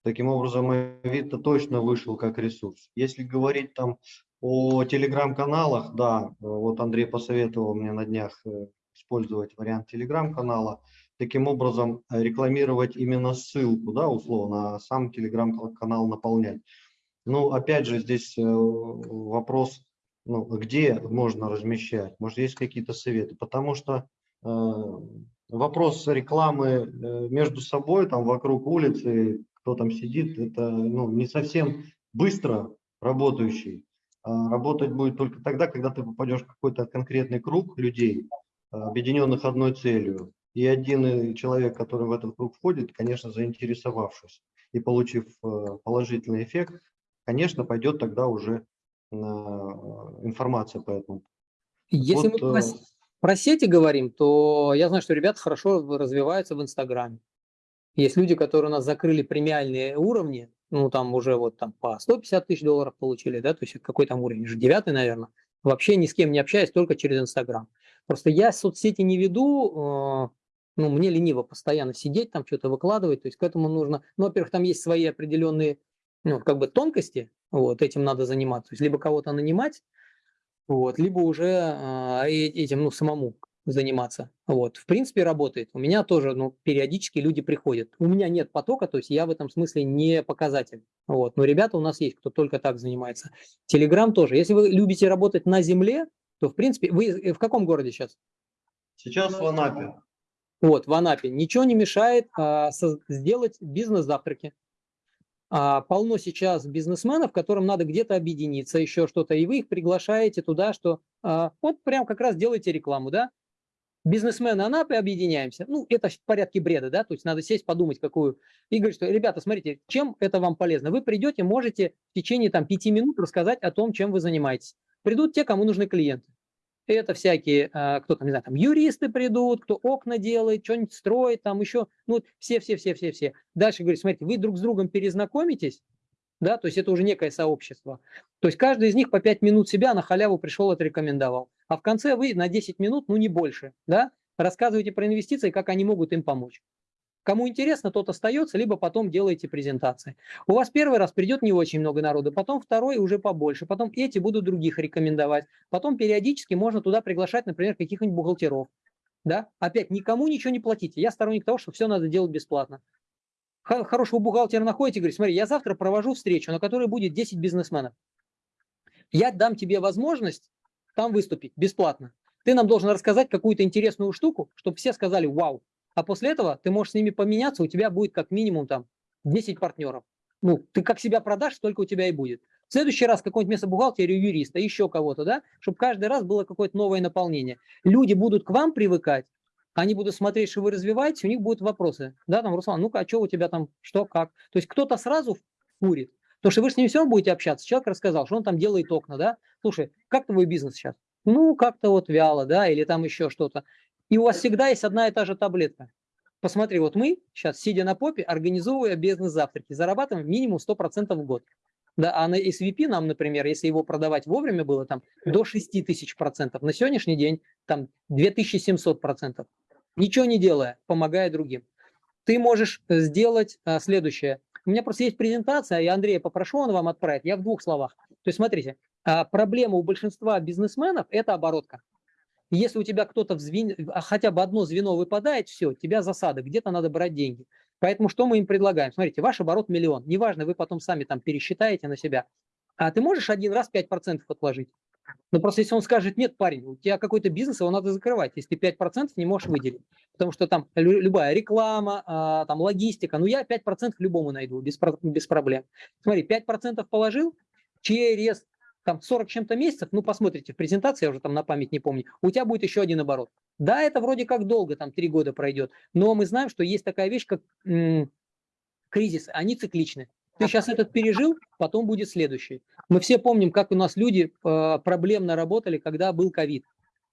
Таким образом, Авито точно вышел как ресурс. Если говорить там о телеграм-каналах, да, вот Андрей посоветовал мне на днях э, использовать вариант телеграм-канала, таким образом э, рекламировать именно ссылку, да, условно, а сам телеграм-канал наполнять. Ну, опять же, здесь э, вопрос ну, где можно размещать, может, есть какие-то советы, потому что э, вопрос рекламы э, между собой, там, вокруг улицы, кто там сидит, это ну, не совсем быстро работающий. А работать будет только тогда, когда ты попадешь в какой-то конкретный круг людей, объединенных одной целью. И один человек, который в этот круг входит, конечно, заинтересовавшись и получив э, положительный эффект, конечно, пойдет тогда уже э, информация по этому. Если вот, мы про, э, про сети говорим, то я знаю, что ребята хорошо развиваются в Инстаграме. Есть люди, которые у нас закрыли премиальные уровни, ну там уже вот там по 150 тысяч долларов получили, да, то есть какой там уровень, уже девятый, наверное. Вообще ни с кем не общаюсь, только через Инстаграм. Просто я соцсети не веду, ну, мне лениво постоянно сидеть, там что-то выкладывать, то есть к этому нужно, ну, во-первых, там есть свои определенные, ну, как бы тонкости, вот, этим надо заниматься, то есть либо кого-то нанимать, вот, либо уже э, этим, ну, самому заниматься, вот, в принципе, работает. У меня тоже, ну, периодически люди приходят. У меня нет потока, то есть я в этом смысле не показатель, вот, но ребята у нас есть, кто только так занимается. Телеграм тоже. Если вы любите работать на земле, то, в принципе, вы э, в каком городе сейчас? Сейчас в Анапе. Вот, в Анапе. Ничего не мешает а, со, сделать бизнес-завтраки. А, полно сейчас бизнесменов, которым надо где-то объединиться, еще что-то, и вы их приглашаете туда, что а, вот прям как раз делаете рекламу, да? Бизнесмены Анапы объединяемся. Ну, это в порядке бреда, да, то есть надо сесть, подумать, какую. И говорить, что, ребята, смотрите, чем это вам полезно? Вы придете, можете в течение там пяти минут рассказать о том, чем вы занимаетесь. Придут те, кому нужны клиенты. Это всякие, а, кто там, не знаю, там юристы придут, кто окна делает, что-нибудь строит, там еще, ну, все-все-все-все-все. Дальше говорит, смотрите, вы друг с другом перезнакомитесь, да, то есть это уже некое сообщество. То есть каждый из них по 5 минут себя на халяву пришел, отрекомендовал. А в конце вы на 10 минут, ну не больше, да, рассказываете про инвестиции, как они могут им помочь. Кому интересно, тот остается, либо потом делаете презентации. У вас первый раз придет не очень много народу, потом второй уже побольше, потом эти будут других рекомендовать. Потом периодически можно туда приглашать, например, каких-нибудь бухгалтеров. Да? Опять, никому ничего не платите. Я сторонник того, что все надо делать бесплатно. Хорошего бухгалтера находите, говорит, смотри, я завтра провожу встречу, на которой будет 10 бизнесменов. Я дам тебе возможность там выступить бесплатно. Ты нам должен рассказать какую-то интересную штуку, чтобы все сказали «Вау!» а после этого ты можешь с ними поменяться, у тебя будет как минимум там 10 партнеров. Ну, ты как себя продашь, столько у тебя и будет. В следующий раз какое-нибудь место бухгалтерию, юриста, еще кого-то, да, чтобы каждый раз было какое-то новое наполнение. Люди будут к вам привыкать, они будут смотреть, что вы развиваетесь, у них будут вопросы. Да, там, Руслан, ну-ка, а что у тебя там, что, как? То есть кто-то сразу фурит. Потому что вы с ним все будете общаться. Человек рассказал, что он там делает окна, да. Слушай, как твой бизнес сейчас? Ну, как-то вот вяло, да, или там еще что-то. И у вас всегда есть одна и та же таблетка. Посмотри, вот мы сейчас, сидя на попе, организовывая бизнес-завтраки, зарабатываем минимум 100% в год. Да, а на SVP нам, например, если его продавать вовремя было там до 6 тысяч процентов, на сегодняшний день там 2700 процентов. Ничего не делая, помогая другим. Ты можешь э, сделать а, следующее. У меня просто есть презентация, и Андрея попрошу, он вам отправит. Я в двух словах. То есть смотрите, а, проблема у большинства бизнесменов – это оборотка. Если у тебя кто-то. А хотя бы одно звено выпадает, все, тебя засада, где-то надо брать деньги. Поэтому что мы им предлагаем? Смотрите, ваш оборот миллион. Неважно, вы потом сами там пересчитаете на себя. А ты можешь один раз 5% отложить? Ну, просто если он скажет, нет, парень, у тебя какой-то бизнес, его надо закрывать, если ты 5% не можешь выделить. Потому что там любая реклама, а, там логистика, ну я 5% любому найду, без, без проблем. Смотри, 5% положил, через там 40 чем-то месяцев, ну посмотрите в презентации, я уже там на память не помню, у тебя будет еще один оборот. Да, это вроде как долго, там 3 года пройдет, но мы знаем, что есть такая вещь, как кризисы, они цикличны. Ты сейчас этот пережил, потом будет следующий. Мы все помним, как у нас люди э, проблемно работали, когда был ковид.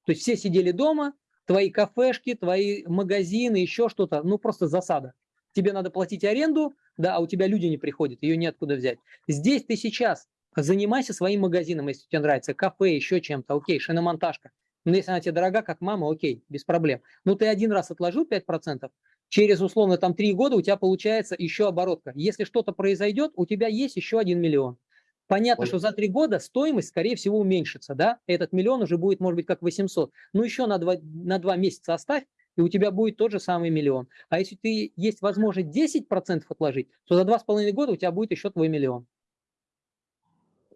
То есть все сидели дома, твои кафешки, твои магазины, еще что-то, ну просто засада. Тебе надо платить аренду, да, а у тебя люди не приходят, ее неоткуда взять. Здесь ты сейчас Занимайся своим магазином, если тебе нравится, кафе, еще чем-то, окей, шиномонтажка. Но если она тебе дорога, как мама, окей, без проблем. Но ты один раз отложил 5%, через условно там 3 года у тебя получается еще оборотка. Если что-то произойдет, у тебя есть еще 1 миллион. Понятно, Ой. что за 3 года стоимость, скорее всего, уменьшится, да? Этот миллион уже будет, может быть, как 800. Ну, еще на 2, на 2 месяца оставь, и у тебя будет тот же самый миллион. А если ты есть возможность 10% отложить, то за 2,5 года у тебя будет еще твой миллион.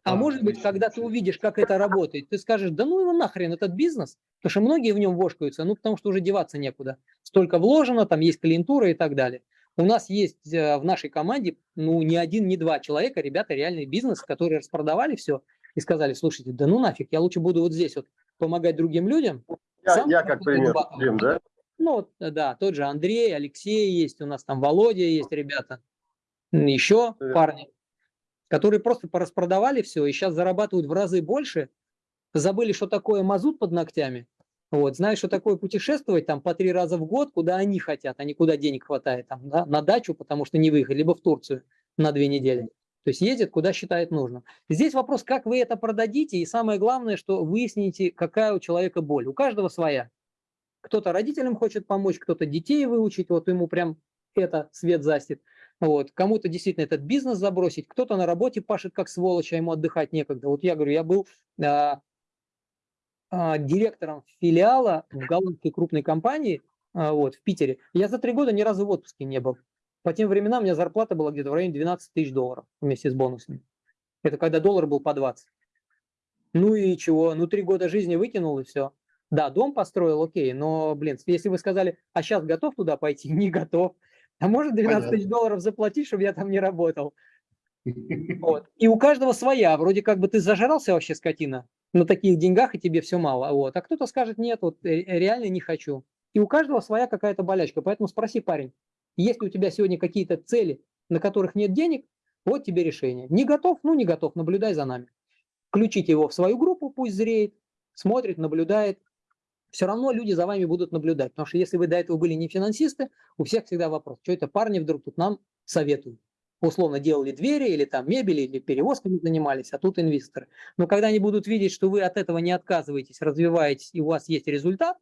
А Да, может быть, когда ты увидишь, как это работает, ты скажешь, да ну его нахрен, этот бизнес, потому что многие в нем вошкаются, ну потому что уже деваться некуда. Столько вложено, там есть клиентура и так далее. У нас есть э, в нашей команде, ну, не один, не два человека, ребята, реальный бизнес, которые распродавали все и сказали, слушайте, да ну нафиг, я лучше буду вот здесь вот помогать другим людям. Я, Сам я как пример. Дим, да? Ну, э, да, тот же Андрей, Алексей есть, у нас там Володя есть, ребята, еще Привет. парни, которые просто пораспродавали все и сейчас зарабатывают в разы больше, забыли, что такое мазут под ногтями, вот, знаешь, что такое путешествовать там по три раза в год, куда они хотят, а не куда денег хватает, там, да, на дачу, потому что не выехали, либо в Турцию на две недели. То есть ездит, куда считает нужным. Здесь вопрос, как вы это продадите, и самое главное, что выясните, какая у человека боль. У каждого своя. Кто-то родителям хочет помочь, кто-то детей выучить, вот ему прям это свет застит. Вот. Кому-то действительно этот бизнес забросить, кто-то на работе пашет как сволочь, а ему отдыхать некогда. Вот я говорю, я был а, а, директором филиала в голландской крупной компании а, вот, в Питере. Я за три года ни разу в отпуске не был. По тем временам у меня зарплата была где-то в районе 12 тысяч долларов вместе с бонусами. Это когда доллар был по 20. Ну и чего? Ну три года жизни выкинул и все. Да, дом построил, окей, но, блин, если вы сказали, а сейчас готов туда пойти, не готов. А может 12 тысяч долларов заплатить, чтобы я там не работал? Вот. И у каждого своя. Вроде как бы ты зажрался вообще, скотина, на таких деньгах, и тебе все мало. Вот. А кто-то скажет, нет, вот э, реально не хочу. И у каждого своя какая-то болячка. Поэтому спроси, парень, есть ли у тебя сегодня какие-то цели, на которых нет денег, вот тебе решение. Не готов? Ну, не готов, наблюдай за нами. Включите его в свою группу, пусть зреет, смотрит, наблюдает. Все равно люди за вами будут наблюдать. Потому что если вы до этого были не финансисты, у всех всегда вопрос, что это парни вдруг тут нам советуют. Условно делали двери или там мебели, или перевозками занимались, а тут инвесторы. Но когда они будут видеть, что вы от этого не отказываетесь, развиваетесь, и у вас есть результат,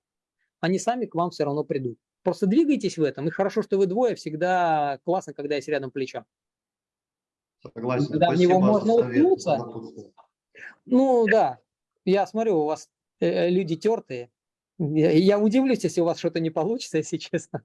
они сами к вам все равно придут. Просто двигайтесь в этом. И хорошо, что вы двое, всегда классно, когда есть рядом плечо. Согласен. Когда в Спасибо него за можно уткнуться. Ну да, я смотрю, у вас э, люди тертые. Я, удивлюсь, если у вас что-то не получится, если честно.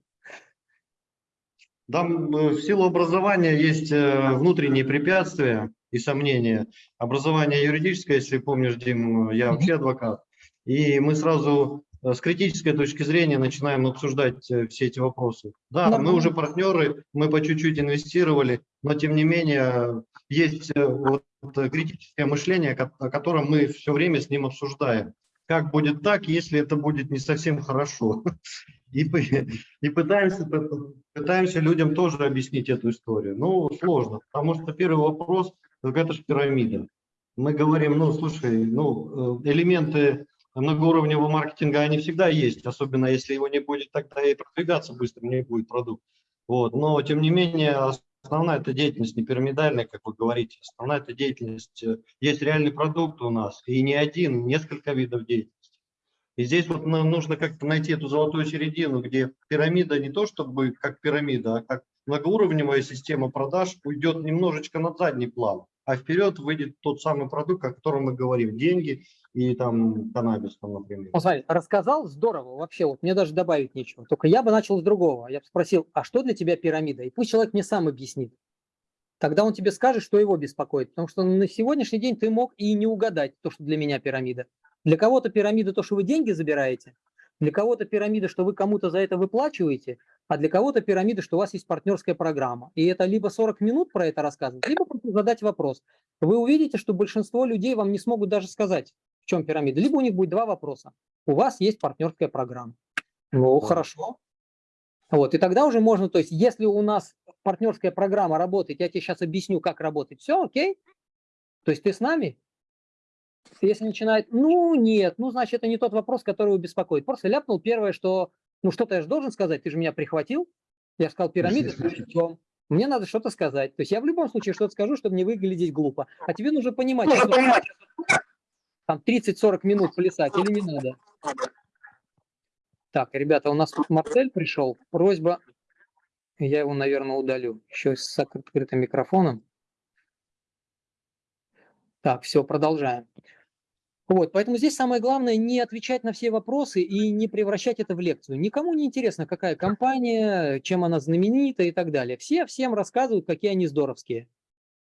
Да, э, в силу образования есть э, внутренние препятствия и сомнения. Образование юридическое, если помнишь, Дим, э, я вообще адвокат. И мы сразу с критической точки зрения начинаем обсуждать все эти вопросы. Да, мы Нормально. уже партнеры, мы по чуть-чуть инвестировали, но тем не менее есть вот критическое мышление, о котором мы все время с ним обсуждаем. Как будет так, если это будет не совсем хорошо? И, и пытаемся, пытаемся людям тоже объяснить эту историю. Ну, сложно, потому что первый вопрос, это же пирамида. Мы говорим, ну, слушай, ну, э, элементы многоуровневого маркетинга, они всегда есть, особенно если его не будет, тогда и продвигаться быстро не будет продукт. Вот. Но, тем не менее, основная эта деятельность не пирамидальная, как вы говорите, основная эта деятельность, э, есть реальный продукт у нас, и не один, несколько видов деятельности. И здесь вот нам нужно как-то найти эту золотую середину, где пирамида не то чтобы как пирамида, а как многоуровневая система продаж уйдет немножечко на задний план, а вперед выйдет тот самый продукт, о котором мы говорим, деньги и там каннабис, там, например. Вот смотри, рассказал, здорово, вообще, вот мне даже добавить нечего. Только я бы начал с другого. Я бы спросил, а что для тебя пирамида? И пусть человек мне сам объяснит. Тогда он тебе скажет, что его беспокоит. Потому что на сегодняшний день ты мог и не угадать то, что для меня пирамида. Для кого-то пирамида то, что вы деньги забираете. Для кого-то пирамида, что вы кому-то за это выплачиваете. А для кого-то пирамида, что у вас есть партнерская программа. И это либо 40 минут про это рассказывать, либо просто задать вопрос. Вы увидите, что большинство людей вам не смогут даже сказать, в чем пирамида. Либо у них будет два вопроса. У вас есть партнерская программа. Ну, хорошо. Вот, и тогда уже можно, то есть, если у нас партнерская программа работает, я тебе сейчас объясню, как работает, все, окей? То есть ты с нами? Если начинает, ну нет, ну значит это не тот вопрос, который его беспокоит. Просто ляпнул первое, что, ну что-то я же должен сказать, ты же меня прихватил. Я сказал пирамида, при чем? Мне надо что-то сказать. То есть я в любом случае что-то скажу, чтобы не выглядеть глупо. А тебе нужно понимать, что там 30-40 минут плясать или не надо. Так, ребята, у нас тут Марсель пришел. Просьба, я его, наверное, удалю. Еще с открытым микрофоном. Так, все, продолжаем. Вот, поэтому здесь самое главное не отвечать на все вопросы и не превращать это в лекцию. Никому не интересно, какая компания, чем она знаменита и так далее. Все всем рассказывают, какие они здоровские.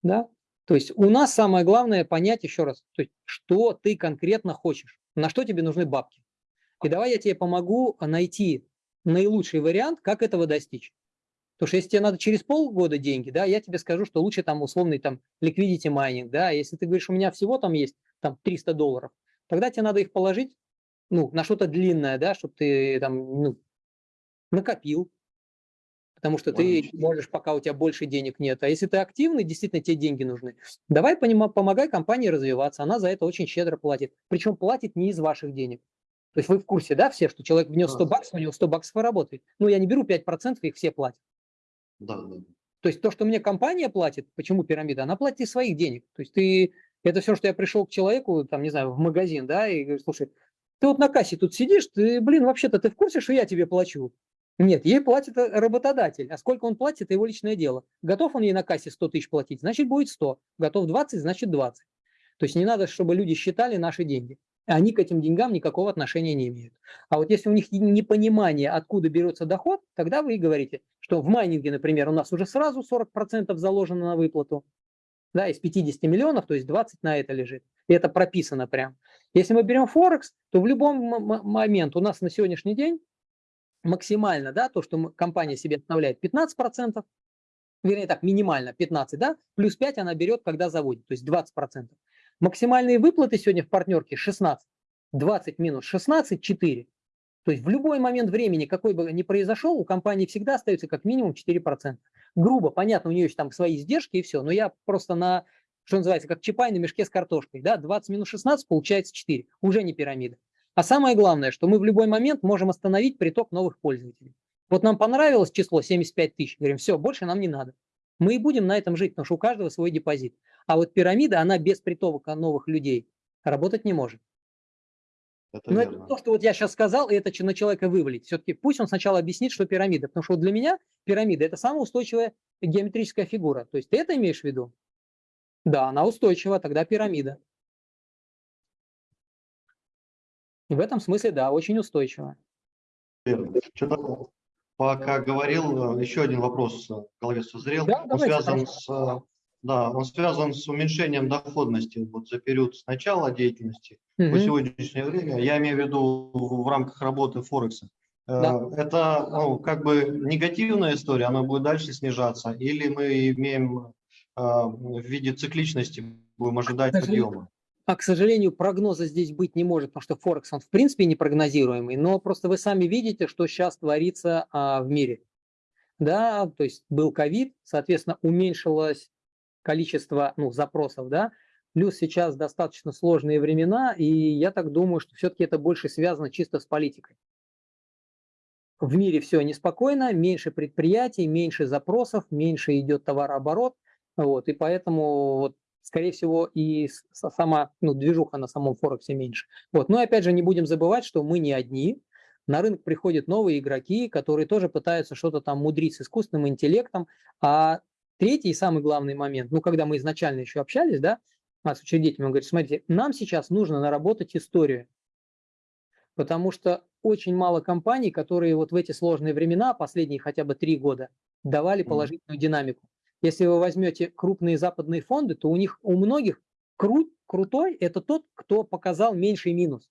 Да? То есть у нас самое главное понять еще раз, то есть, что ты конкретно хочешь, на что тебе нужны бабки. И давай я тебе помогу найти наилучший вариант, как этого достичь. Потому что если тебе надо через полгода деньги, да, я тебе скажу, что лучше там условный там liquidity майнинг, да, если ты говоришь, у меня всего там есть там 300 долларов, тогда тебе надо их положить, ну, на что-то длинное, да, чтобы ты там, ну, накопил, потому что ты можешь, пока у тебя больше денег нет. А если ты активный, действительно тебе деньги нужны. Давай помогай компании развиваться, она за это очень щедро платит. Причем платит не из ваших денег. То есть вы в курсе, да, все, что человек внес 100 баксов, у него 100 баксов и работает. Ну, я не беру 5%, их все платят. Да, да. То есть то, что мне компания платит, почему пирамида, она платит из своих денег. То есть ты, это все, что я пришел к человеку, там, не знаю, в магазин, да, и говорю, слушай, ты вот на кассе тут сидишь, ты, блин, вообще-то ты в курсе, что я тебе плачу? Нет, ей платит э, работодатель. А сколько он платит, это его личное дело. Готов он ей на кассе 100 тысяч платить, значит будет 100. Готов 20, значит 20. То есть не надо, чтобы люди считали наши деньги. Они к этим деньгам никакого отношения не имеют. А вот если у них непонимание, откуда берется доход, тогда вы и говорите, что в майнинге, например, у нас уже сразу 40% заложено на выплату. Да, из 50 миллионов, то есть 20 на это лежит. И это прописано прям. Если мы берем Форекс, то в любом момент у нас на сегодняшний день максимально, да, то, что компания себе оставляет 15%, вернее так, минимально 15, да, плюс 5 она берет, когда заводит, то есть 20%. Максимальные выплаты сегодня в партнерке 16. 20 минус 16 – 4. То есть в любой момент времени, какой бы ни произошел, у компании всегда остается как минимум 4%. Грубо, понятно, у нее есть там свои издержки и все, но я просто на, что называется, как чапай на мешке с картошкой. Да? 20 минус 16 получается 4, уже не пирамида. А самое главное, что мы в любой момент можем остановить приток новых пользователей. Вот нам понравилось число 75 тысяч, говорим, все, больше нам не надо. Мы и будем на этом жить, потому что у каждого свой депозит. А вот пирамида, она без притока новых людей работать не может. Это Но верно. это то, что вот я сейчас сказал, и это на человека вывалить. Все-таки пусть он сначала объяснит, что пирамида. Потому что для меня пирамида – это самая устойчивая геометрическая фигура. То есть ты это имеешь в виду? Да, она устойчива, тогда пирамида. И в этом смысле, да, очень устойчива. Пока говорил, еще один вопрос в голове созрел. Да, он связан с да, он связан с уменьшением доходности вот за период с начала деятельности угу. по сегодняшнее время. Я имею в виду в рамках работы Форекса. Э, да. Это ну, как бы негативная история, она будет дальше снижаться, или мы имеем э, в виде цикличности, будем ожидать подъема? А, к сожалению, прогноза здесь быть не может, потому что Форекс, он в принципе непрогнозируемый, но просто вы сами видите, что сейчас творится а, в мире. Да, то есть был ковид, соответственно, уменьшилось количество ну, запросов, да, плюс сейчас достаточно сложные времена, и я так думаю, что все-таки это больше связано чисто с политикой. В мире все неспокойно, меньше предприятий, меньше запросов, меньше идет товарооборот, вот, и поэтому, вот, скорее всего, и сама ну, движуха на самом Форексе меньше. Вот. Но опять же, не будем забывать, что мы не одни, на рынок приходят новые игроки, которые тоже пытаются что-то там мудрить с искусственным интеллектом, а Третий и самый главный момент, ну, когда мы изначально еще общались, да, с учредителем, он говорит, смотрите, нам сейчас нужно наработать историю, потому что очень мало компаний, которые вот в эти сложные времена, последние хотя бы три года, давали положительную динамику. Если вы возьмете крупные западные фонды, то у них, у многих крут, крутой – это тот, кто показал меньший минус.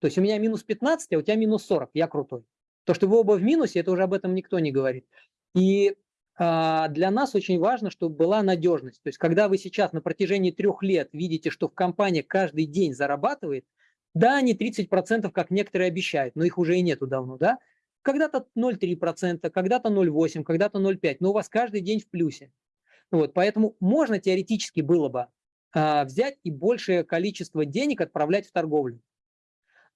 То есть у меня минус 15, а у тебя минус 40, я крутой. То, что вы оба в минусе, это уже об этом никто не говорит. И а, для нас очень важно, чтобы была надежность. То есть, когда вы сейчас на протяжении трех лет видите, что в компании каждый день зарабатывает, да, не 30%, как некоторые обещают, но их уже и нету давно, да, когда-то 0,3%, когда-то 0,8%, когда-то 0,5%, но у вас каждый день в плюсе. Вот, поэтому можно теоретически было бы а, взять и большее количество денег отправлять в торговлю.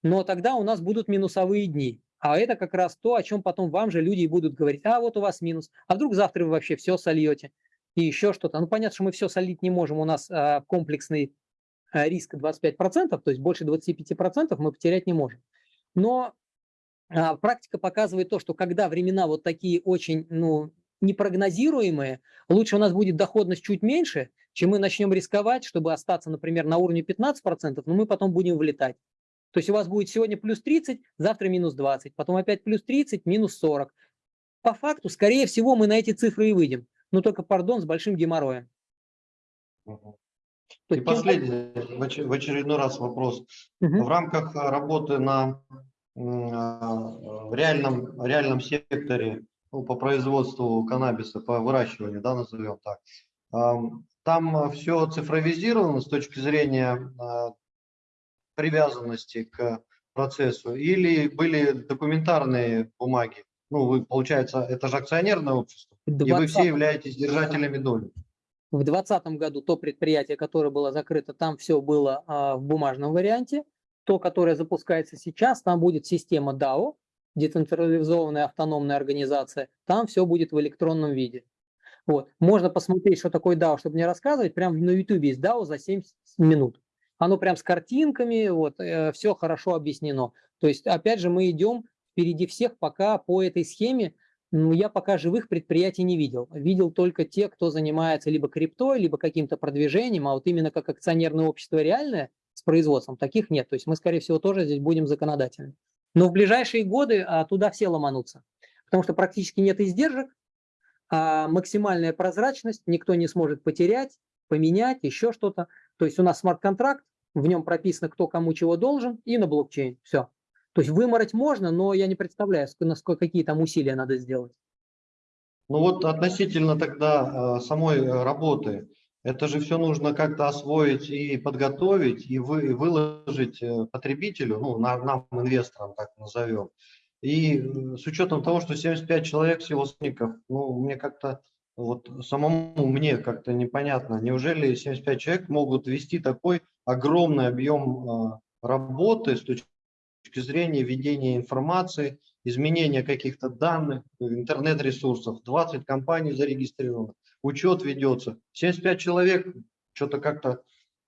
Но тогда у нас будут минусовые дни. А это как раз то, о чем потом вам же люди будут говорить, а вот у вас минус, а вдруг завтра вы вообще все сольете и еще что-то. Ну, понятно, что мы все солить не можем, у нас а, комплексный а, риск 25%, то есть больше 25% мы потерять не можем. Но а, практика показывает то, что когда времена вот такие очень ну, непрогнозируемые, лучше у нас будет доходность чуть меньше, чем мы начнем рисковать, чтобы остаться, например, на уровне 15%, но мы потом будем вылетать. То есть у вас будет сегодня плюс 30, завтра минус 20, потом опять плюс 30, минус 40. По факту, скорее всего, мы на эти цифры и выйдем. Но только, пардон, с большим геморроем. И есть последний, в оч- в очередной раз вопрос. Мгм. В рамках работы на а, в реальном, реальном секторе ну, по производству каннабиса, по выращиванию, да, назовем так, ам, там все цифровизировано с точки зрения а, привязанности к процессу или были документарные бумаги? Ну, вы, получается, это же акционерное общество, В и вы 20 все являетесь держателями доли. В 2020 году то предприятие, которое было закрыто, там все было а, в бумажном варианте. То, которое запускается сейчас, там будет система DAO, децентрализованная автономная организация, там все будет в электронном виде. Вот. Можно посмотреть, что такое DAO, чтобы не рассказывать. Прям на YouTube есть DAO за 70 минут. Оно прям с картинками, вот, все хорошо объяснено. То есть, опять же, мы идем впереди всех пока по этой схеме. Ну, я пока живых предприятий не видел. Видел только те, кто занимается либо криптой, либо каким-то продвижением, а вот именно как акционерное общество реальное с производством, таких нет. То есть мы, скорее всего, тоже здесь будем законодательны. Но в ближайшие годы а, туда все ломанутся, потому что практически нет издержек, а максимальная прозрачность, никто не сможет потерять, поменять, еще что-то. То есть у нас смарт-контракт, в нем прописано, кто кому чего должен, и на блокчейн. Все. То есть вымороть можно, но я не представляю, ск- насколько какие там усилия надо сделать. Ну вот относительно тогда э, самой э, работы, это же все нужно как-то освоить и подготовить, и, вы, и выложить э, потребителю, ну, на- нам, инвесторам, так назовем. И э, с учетом того, что 75 человек всего сотрудников, ну, мне как-то, вот самому мне как-то непонятно, неужели 75 человек могут вести такой огромный объем э, работы с точки зрения ведения информации, изменения каких-то данных, интернет-ресурсов, 20 компаний зарегистрировано, учет ведется, 75 человек, что-то как-то,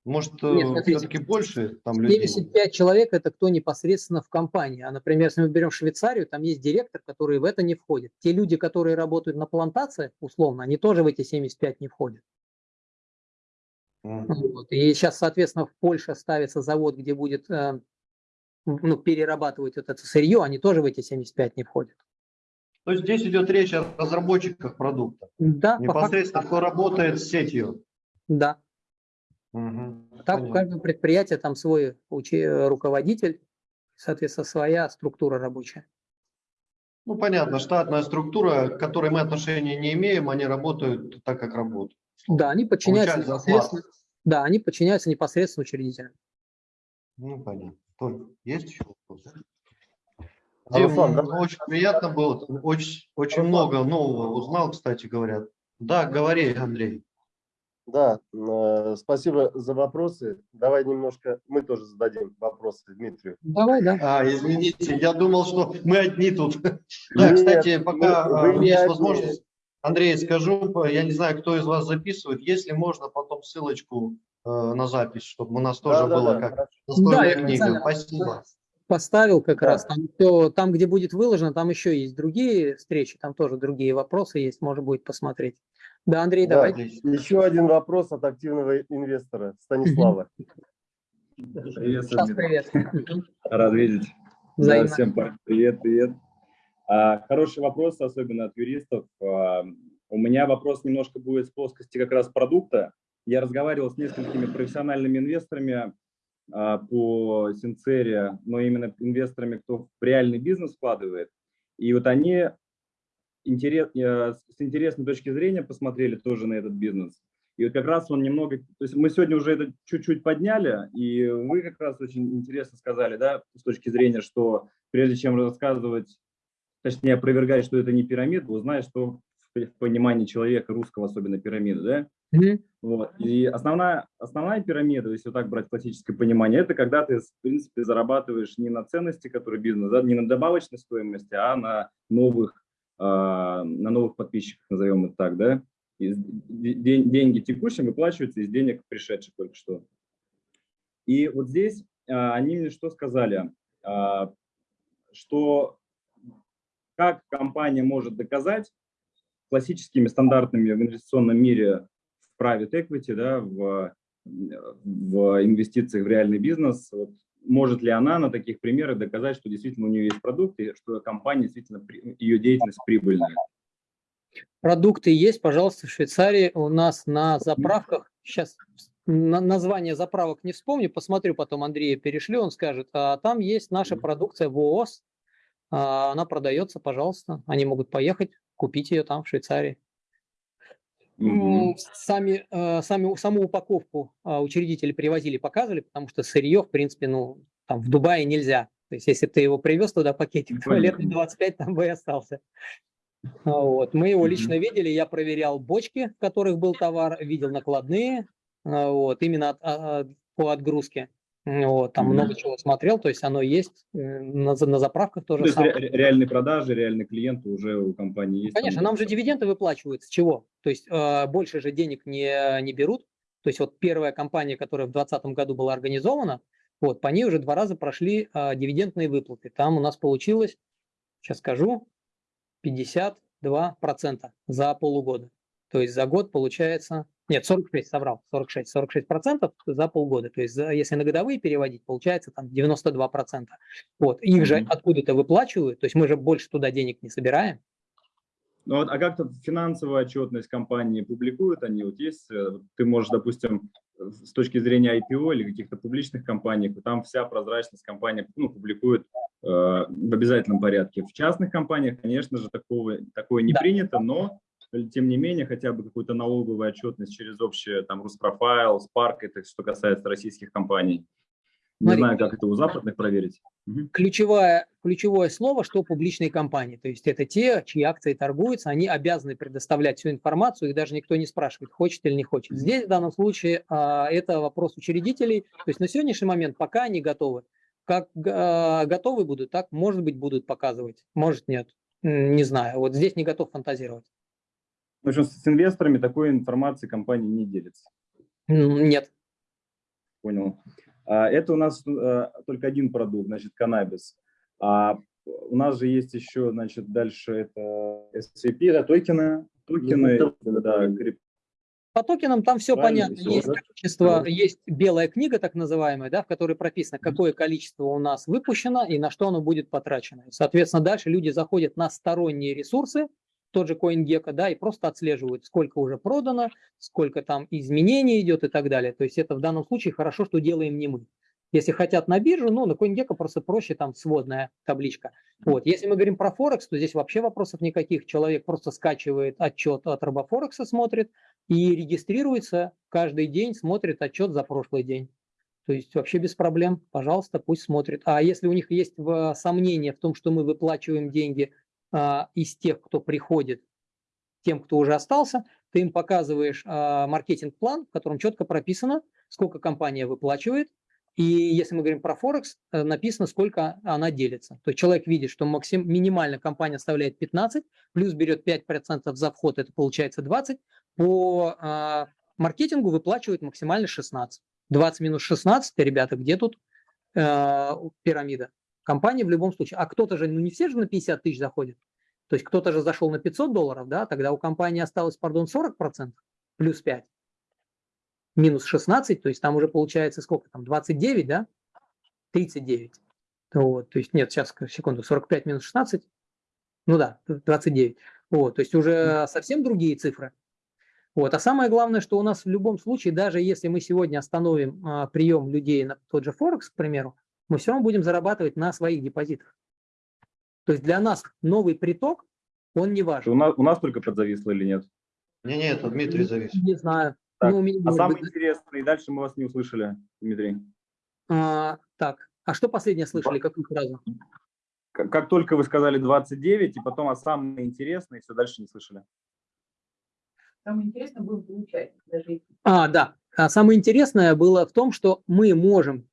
может, смотрите, все-таки больше там людей? 75 человек – это кто непосредственно в компании. А, например, если мы берем Швейцарию, там есть директор, который в это не входит. Те люди, которые работают на плантациях, условно, они тоже в эти 75 не входят. Вот. И сейчас, соответственно, в Польше ставится завод, где будет э, ну, перерабатывать вот это сырье, они тоже в эти 75 не входят. То есть здесь идет речь о разработчиках продукта, Да, факту, непосредственно кто работает с сетью. да. Мгм. Так у Понятно. каждого предприятия там свой руководитель, соответственно, своя структура рабочая. Ну, понятно, штатная структура, к которой мы отношения не имеем, они работают так, как работают. Да, они подчиняются непосредственно, да, они подчиняются непосредственно учредителям. Ну, понятно. Толь, есть еще вопросы? Дим, Руслан, ну, очень приятно было, очень, очень Руслан. много нового узнал, кстати говоря. Да, говори, Андрей. Да, э, спасибо за вопросы. Давай немножко мы тоже зададим вопросы Дмитрию. Давай, да. А, извините, я думал, что мы одни тут. Да, Нет, кстати, пока вы- а, вы не есть одни. возможность, Андрей, скажу, я не знаю, кто из вас записывает, если можно, потом ссылочку э, на запись, чтобы у нас тоже Да-да-да, было как хорошо. достойная Да, книга. Спасибо. Поставил как Да. раз. Там, всё- там, где будет выложено, там еще есть другие встречи, там тоже другие вопросы есть, можно будет посмотреть. Да, Андрей, Да. давай. Еще один вопрос от активного инвестора Станислава. Приветствую, привет. Рад видеть. Да, Взаимно. всем па- привет, привет. А, хороший вопрос, особенно от юристов. А, у меня вопрос немножко будет с плоскости как раз продукта. Я разговаривал с несколькими профессиональными инвесторами по Синцере, но именно инвесторами, кто в реальный бизнес вкладывает. И вот они интерес, э, с интересной точки зрения посмотрели тоже на этот бизнес. И вот как раз он немного, то есть мы сегодня уже это чуть-чуть подняли, и вы как раз очень интересно сказали, да, с точки зрения, что прежде чем рассказывать, точнее опровергать, что это не пирамида, узнай, что в понимании человека, русского особенно пирамида, да, Мгм. вот. И основная, основная пирамида, если вот так брать классическое понимание, это когда ты, в принципе, зарабатываешь не на ценности, которые бизнес, да, не на добавочной стоимости, а на новых, а, на новых подписчиках, назовем это так, да. Из- де- ден- деньги текущие выплачиваются из денег пришедших только что. И вот здесь а, они мне что сказали, А, что как компания может доказать классическими стандартными в инвестиционном мире в private equity, да, в, в инвестициях в реальный бизнес, вот, может ли она на таких примерах доказать, что действительно у нее есть продукт и что компания действительно, ее деятельность прибыльная? Продукты есть, пожалуйста, в Швейцарии. У нас на заправках сейчас название заправок не вспомню, посмотрю потом Андрея перешлю, он скажет, а там есть наша продукция ВООЗ, а, она продается, пожалуйста, они могут поехать, купить ее там в Швейцарии. Мгм. Сами, э, сами, саму упаковку а, учредители привозили, показывали, потому что сырье, в принципе, ну, там в Дубае нельзя. То есть, если ты его привез туда пакетик, то лет Понятно. 25 там бы и остался. Вот. Мы его лично видели, я проверял бочки, в которых был товар, видел накладные, а, вот, именно от- а, а, по отгрузке. Вот, там Мгм. много чего смотрел, то есть оно есть э, на, на заправках То тоже есть самое. ре- реальные продажи, реальные клиенты уже у компании есть. Конечно, там нам же дивиденды выплачивают. С чего? То есть э, больше же денег не, не берут. То есть вот первая компания, которая в 2020 году была организована, вот по ней уже два раза прошли э, дивидендные выплаты. Там у нас получилось, сейчас скажу, 52% за полугода. То есть за год получается, нет, 46, соврал, 46, 46 процентов за полгода. То есть если на годовые переводить, получается там 92 процента. Вот, их же Мгм. откуда-то выплачивают, то есть мы же больше туда денег не собираем. Ну, вот, а как-то финансовая отчетность компании публикуют они? Вот есть, э, ты можешь, допустим, с точки зрения IPO или каких-то публичных компаний, там вся прозрачность компании ну, публикует э, в обязательном порядке. В частных компаниях, конечно же, такого, такое не Да. принято, но тем не менее хотя бы какую-то налоговую отчетность через общее там Руспрофайл, Spark, это что касается российских компаний. Не Смотри, знаю, как это у западных проверить. Ключевое, ключевое слово, что публичные компании. То есть это те, чьи акции торгуются, они обязаны предоставлять всю информацию, их даже никто не спрашивает, хочет или не хочет. Здесь в данном случае а, это вопрос учредителей. То есть на сегодняшний момент пока они готовы. Как а, готовы будут, так, может быть, будут показывать, может, нет. Не знаю. Вот здесь не готов фантазировать. В общем, с инвесторами такой информации компания не делится. Нет. Понял. А, Это у нас э, только один продукт, значит, каннабис. А у нас же есть еще, значит, дальше это SCP, да, токены, токены, Ну, да, крип- По токенам там все Правильно, понятно. всё, есть да? количество, есть белая книга, так называемая, да, в которой прописано, какое количество у нас выпущено и на что оно будет потрачено. Соответственно, дальше люди заходят на сторонние ресурсы, тот же CoinGecko, да, и просто отслеживают, сколько уже продано, сколько там изменений идет и так далее. То есть это в данном случае хорошо, что делаем не мы. Если хотят на биржу, ну, на CoinGecko просто проще, там сводная табличка. Вот. Если мы говорим про Форекс, то здесь вообще вопросов никаких. Человек просто скачивает отчет от Робофорекса, смотрит и регистрируется каждый день, смотрит отчет за прошлый день. То есть вообще без проблем, пожалуйста, пусть смотрит. А если у них есть в- сомнения в том, что мы выплачиваем деньги из тех, кто приходит, тем, кто уже остался, ты им показываешь а, маркетинг-план, в котором четко прописано, сколько компания выплачивает, и если мы говорим про Форекс, э, написано, сколько она делится. То есть человек видит, что максим, минимально компания оставляет 15, плюс берет 5% за вход, это получается 20. По а, маркетингу выплачивает максимально 16. 20 минус 16, ребята, где тут э, пирамида? Компания в любом случае. А кто-то же, ну не все же на 50 тысяч заходят. То есть кто-то же зашел на 500 долларов, да, тогда у компании осталось, пардон, 40%, плюс 5 минус 16, то есть там уже получается сколько там, 29, да? 39. Вот, то есть нет, сейчас, секунду, 45 минус 16, ну да, 29. Вот, то есть уже совсем другие цифры. Вот, а самое главное, что у нас в любом случае, даже если мы сегодня остановим а, прием людей на тот же Форекс, к примеру, мы все равно будем зарабатывать на своих депозитах. То есть для нас новый приток, он не важен. У нас, у нас только подзависло или нет? Не-не, это Дмитрий завис. Не знаю. Так, Ну, меня, А самое быть, интересное, и дальше мы вас не услышали, Дмитрий. а, так, а что последнее слышали, какую фразу? Как, как только вы сказали 29, и потом, а самое интересное, и все дальше не слышали. Самое интересное было получать. Даже А, да. А самое интересное было в том, что мы можем,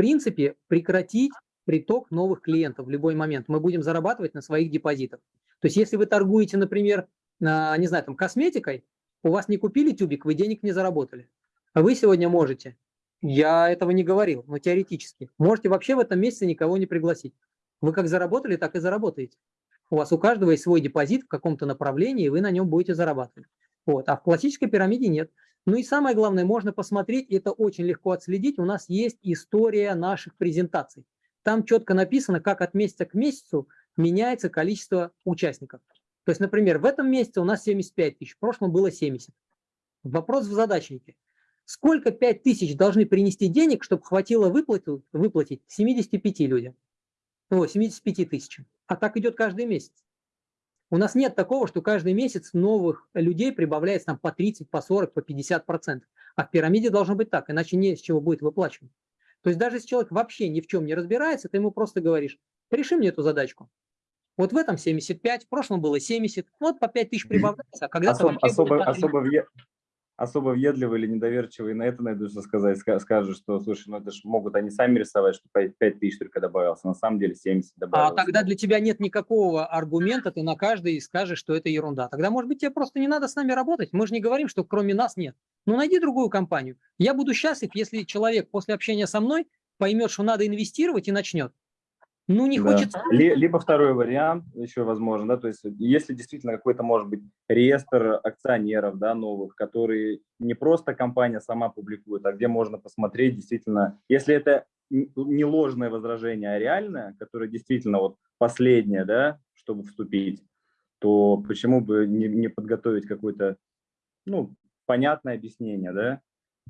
принципе, прекратить приток новых клиентов в любой момент. Мы будем зарабатывать на своих депозитах. То есть, если вы торгуете, например, на, не знаю, там, косметикой, у вас не купили тюбик, вы денег не заработали. А вы сегодня можете, я этого не говорил, но теоретически, можете вообще в этом месяце никого не пригласить. Вы как заработали, так и заработаете. У вас у каждого есть свой депозит в каком-то направлении, и вы на нем будете зарабатывать. Вот. А в классической пирамиде нет. Ну и самое главное, можно посмотреть, это очень легко отследить, у нас есть история наших презентаций. Там четко написано, как от месяца к месяцу меняется количество участников. То есть, например, в этом месяце у нас 75 тысяч, в прошлом было 70. Вопрос в задачнике. Сколько 5 тысяч должны принести денег, чтобы хватило выплатить, выплатить 75 людям? О, 75 тысячам. А так идет каждый месяц. У нас нет такого, что каждый месяц новых людей прибавляется там по 30, по 40, по 50 процентов. А в пирамиде должно быть так, иначе не с чего будет выплачивать. То есть даже если человек вообще ни в чем не разбирается, ты ему просто говоришь, реши мне эту задачку. Вот в этом 75, в прошлом было 70, вот по 5 тысяч прибавляется, а когда-то Особ, особо, особо, въе- особо въедливый или недоверчивый на это найдут, сказать, ска- скажут, что, слушай, ну это же могут они сами рисовать, что 5 тысяч только добавилось, а на самом деле 70 А добавилось. тогда для тебя нет никакого аргумента, ты на каждый скажешь, что это ерунда. Тогда, может быть, тебе просто не надо с нами работать. Мы же не говорим, что кроме нас нет. Ну, найди другую компанию. Я буду счастлив, если человек после общения со мной поймет, что надо инвестировать и начнет. Ну, не Да. хочется. Ли- Либо второй вариант еще возможен, да, то есть если действительно какой-то может быть реестр акционеров, да, новых, которые не просто компания сама публикует, а где можно посмотреть действительно, если это не ложное возражение, а реальное, которое действительно вот последнее, да, чтобы вступить, то почему бы не, не подготовить какое-то, ну, понятное объяснение, да?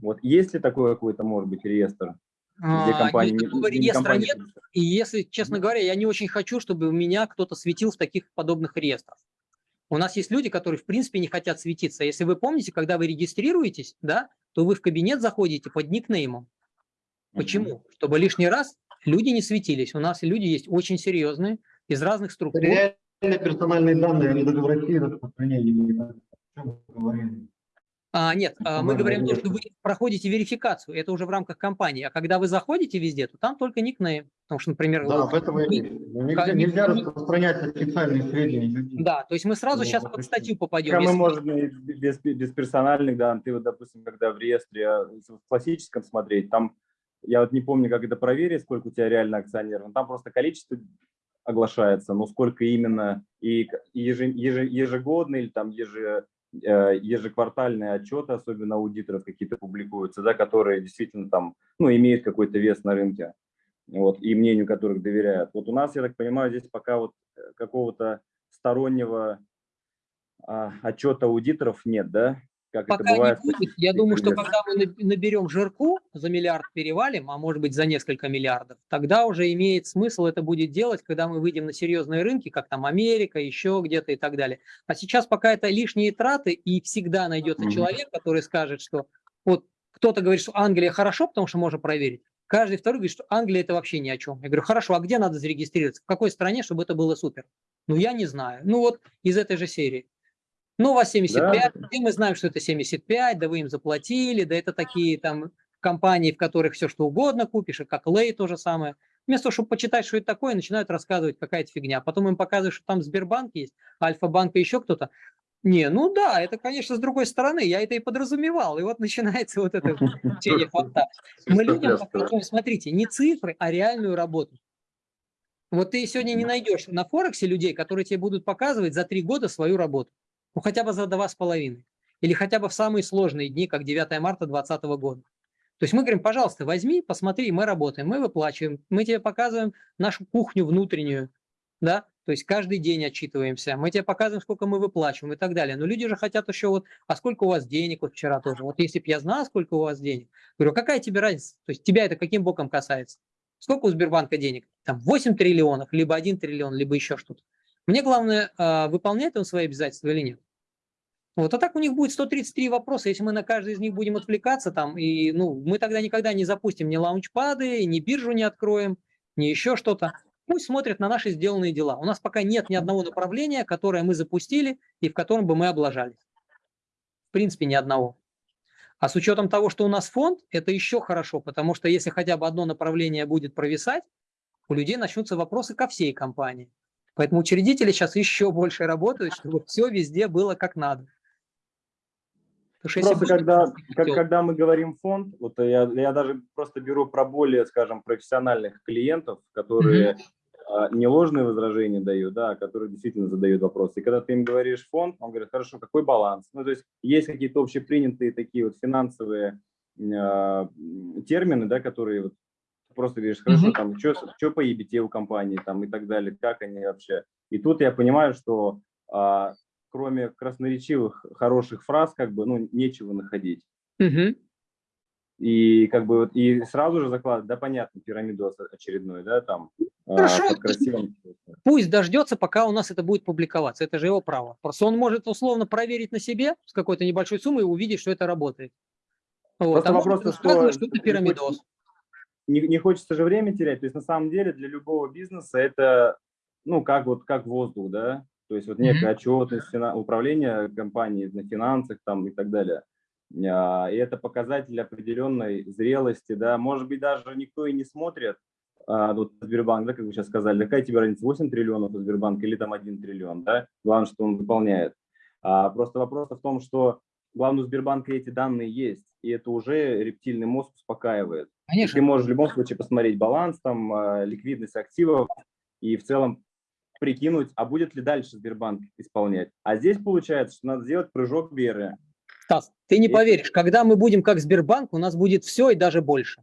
Вот есть ли такой какой-то, может быть, реестр, где А, компания... не- никакого где реестра компания нет. И если, честно говоря, я не очень хочу, чтобы у меня кто-то светил в таких подобных реестрах. У нас есть люди, которые в принципе не хотят светиться. Если вы помните, когда вы регистрируетесь, да, то вы в кабинет заходите под никнеймом. Почему? Чтобы лишний раз люди не светились. У нас люди есть очень серьезные, из разных структур. Реальные персональные данные, они даже в России распространения А, нет, а, мы говорим, то, что вы проходите верификацию, это уже в рамках компании. А когда вы заходите везде, то там только никнейм. Потому что, например, Да, вот в этом и. Ну, Нельзя, Как- нельзя распространять официальные сведения. да, то есть мы сразу Ну, сейчас под статью попадем. Мы Если- можем и без, без персональных данных, ты вот, допустим, когда в реестре а, в классическом смотреть, там, я вот не помню, как это проверить, сколько у тебя реально акционеров, но там просто количество оглашается, но сколько именно, и к- и еже- еже- ежегодные или там еже, ежеквартальные отчеты, особенно аудиторов какие-то публикуются, да, которые действительно там, ну, имеют какой-то вес на рынке, вот, и мнению которых доверяют. Вот у нас, я так понимаю, здесь пока вот э, какого-то стороннего а, отчета аудиторов нет, да? Как это Пока бывает. не будет. Я думаю, что когда мы наб- наберем жирку, за миллиард перевалим, а может быть за несколько миллиардов, тогда уже имеет смысл это будет делать, когда мы выйдем на серьезные рынки, как там Америка, еще где-то и так далее. А сейчас пока это лишние траты, и всегда найдется Мгм. человек, который скажет, что вот кто-то говорит, что Англия хорошо, потому что можно проверить. Каждый второй говорит, что Англия это вообще ни о чем. Я говорю, хорошо, а где надо зарегистрироваться? В какой стране, чтобы это было супер? Ну, я не знаю. Ну, вот из этой же серии. Ну, у вас 75, и мы знаем, что это 75, да вы им заплатили, да это такие там компании, в которых все что угодно купишь, и как Лей то же самое. Вместо того, чтобы почитать, что это такое, начинают рассказывать какая-то фигня. Потом им показывают, что там Сбербанк есть, Альфа-банк и еще кто-то. Не, ну да, это, конечно, с другой стороны, я это и подразумевал. И вот начинается вот это течение хвоста. Мы людям показываем, смотрите, не цифры, а реальную работу. Вот ты сегодня не найдешь на Форексе людей, которые тебе будут показывать за три года свою работу. Ну, хотя бы за два с половиной. Или хотя бы в самые сложные дни, как 9 марта 2020 года. То есть мы говорим, пожалуйста, возьми, посмотри, мы работаем, мы выплачиваем, мы тебе показываем нашу кухню внутреннюю, да, то есть каждый день отчитываемся, мы тебе показываем, сколько мы выплачиваем и так далее. Но люди же хотят еще вот, а сколько у вас денег, вот вчера тоже, вот если бы я знал, сколько у вас денег, говорю, какая тебе разница, то есть тебя это каким боком касается? Сколько у Сбербанка денег? Там 8 триллионов, либо 1 триллион, либо еще что-то. Мне главное, а, выполняет он свои обязательства или нет. Вот, а так у них будет 133 вопроса, если мы на каждый из них будем отвлекаться там, и ну, мы тогда никогда не запустим ни лаунчпады, ни биржу не откроем, ни еще что-то. Пусть смотрят на наши сделанные дела. У нас пока нет ни одного направления, которое мы запустили и в котором бы мы облажались. В принципе, ни одного. А с учетом того, что у нас фонд, это еще хорошо, потому что если хотя бы одно направление будет провисать, у людей начнутся вопросы ко всей компании. Поэтому учредители сейчас еще больше работают, чтобы все везде было как надо. Потому если Просто когда, как- когда мы говорим фонд, вот я, я даже просто беру про более, скажем, профессиональных клиентов, которые а, не ложные возражения дают, да, а которые действительно задают вопросы. И когда ты им говоришь фонд, он говорит, хорошо, какой баланс? Ну, то есть есть какие-то общепринятые такие вот финансовые м, термины, да, которые вот просто говоришь, хорошо, Мгм. там, что по EBT у компании, там, и так далее, как они вообще. И тут я понимаю, что а, кроме красноречивых хороших фраз, как бы, ну, нечего находить. Мгм. И как бы вот и сразу же закладывать, да, понятно, пирамидос очередной, да, там а, Хорошо. под красивым. Пусть дождется, пока у нас это будет публиковаться. Это же его право. Просто он может условно проверить на себе с какой-то небольшой суммой и увидеть, что это работает. Вот. Просто а вопрос, что что это пирамидос. Не, не хочется же время терять. То есть на самом деле для любого бизнеса это, ну, как вот как воздух, да. То есть вот некая отчетность, фина- управление компанией на финансах там и так далее. А, И это показатель определенной зрелости, да. Может быть, даже никто и не смотрит, а, вот Сбербанк, да, как вы сейчас сказали, какая тебе разница, 8 триллионов у Сбербанка или там 1 триллион, да, главное, что он выполняет. А, просто вопрос в том, что главное у Сбербанка эти данные есть, и это уже рептильный мозг успокаивает. Конечно. Ты можешь в любом случае посмотреть баланс, там, а, ликвидность активов и в целом прикинуть, а будет ли дальше Сбербанк исполнять. А здесь получается, что надо сделать прыжок веры. Стас, ты не И- поверишь, когда мы будем как Сбербанк, у нас будет все и даже больше.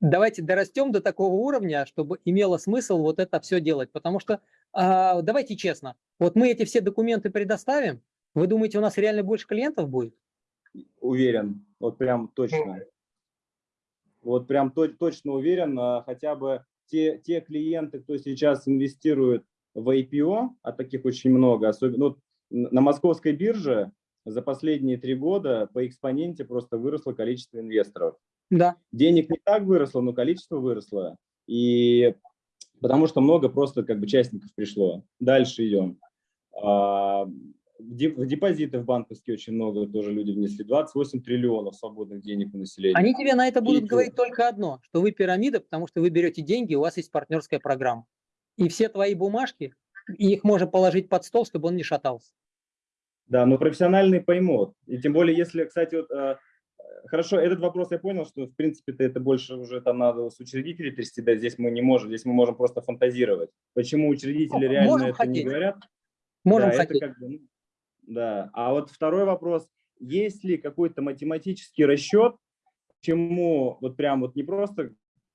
Давайте дорастем до такого уровня, чтобы имело смысл вот это все делать. Потому что, а, давайте честно, вот мы эти все документы предоставим, вы думаете, у нас реально больше клиентов будет? Уверен, вот прям точно. Вот прям то- точно уверен, а, хотя бы те, те клиенты, кто сейчас инвестирует в IPO, а таких очень много, особенно вот н- на московской бирже за последние три года по экспоненте просто выросло количество инвесторов. Да. денег не так выросло, но количество выросло. И потому что много просто как бы частников пришло. Дальше идем. В деп- в депозиты в банковские очень много тоже люди внесли. 28 триллионов свободных денег у населения. Они тебе на это будут И- говорить только одно, что вы пирамида, потому что вы берете деньги, у вас есть партнерская программа. И все твои бумажки, их можно положить под стол, чтобы он не шатался. Да, но профессиональные поймут. И тем более, если, кстати, вот, э, хорошо, этот вопрос я понял, что, в принципе-то, это больше уже там надо с учредителей трясти, да, здесь мы не можем, здесь мы можем просто фантазировать. Почему учредители Ну, реально это не хотеть. говорят? Можем да, это хотеть. как бы, ну, да. А вот второй вопрос. Есть ли какой-то математический расчет, чему вот прям вот не просто,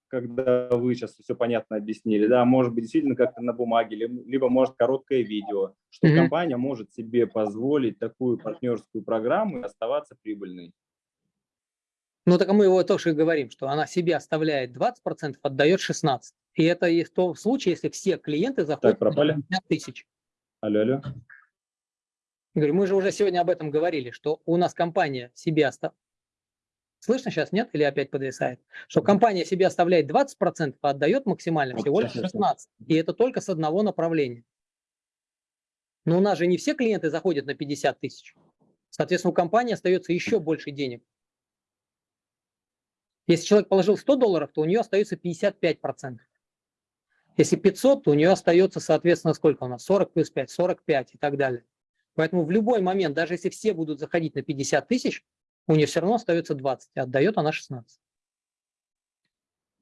когда вы сейчас все понятно объяснили, да, может быть действительно как-то на бумаге, либо, может короткое видео, что Мгм. компания может себе позволить такую партнерскую программу и оставаться прибыльной. Ну, так мы его тоже и говорим, что она себе оставляет 20%, отдает 16%. И это и в том случае, если все клиенты заходят пропали? на 50 тысяч. Алло, алло. Говорю, мы же уже сегодня об этом говорили, что у нас компания себе оставляет. Слышно сейчас, нет? Или опять подвисает? Что компания себе оставляет 20%, а отдает максимально всего лишь Сейчас, 16%. И это только с одного направления. Но у нас же не все клиенты заходят на 50 тысяч. Соответственно, у компании остается еще больше денег. Если человек положил 100 долларов, то у нее остается 55%. Если 500, то у нее остается, соответственно, сколько у нас? 40 плюс 5, 45 и так далее. Поэтому в любой момент, даже если все будут заходить на 50 тысяч, у нее все равно остается 20, а отдает она 16.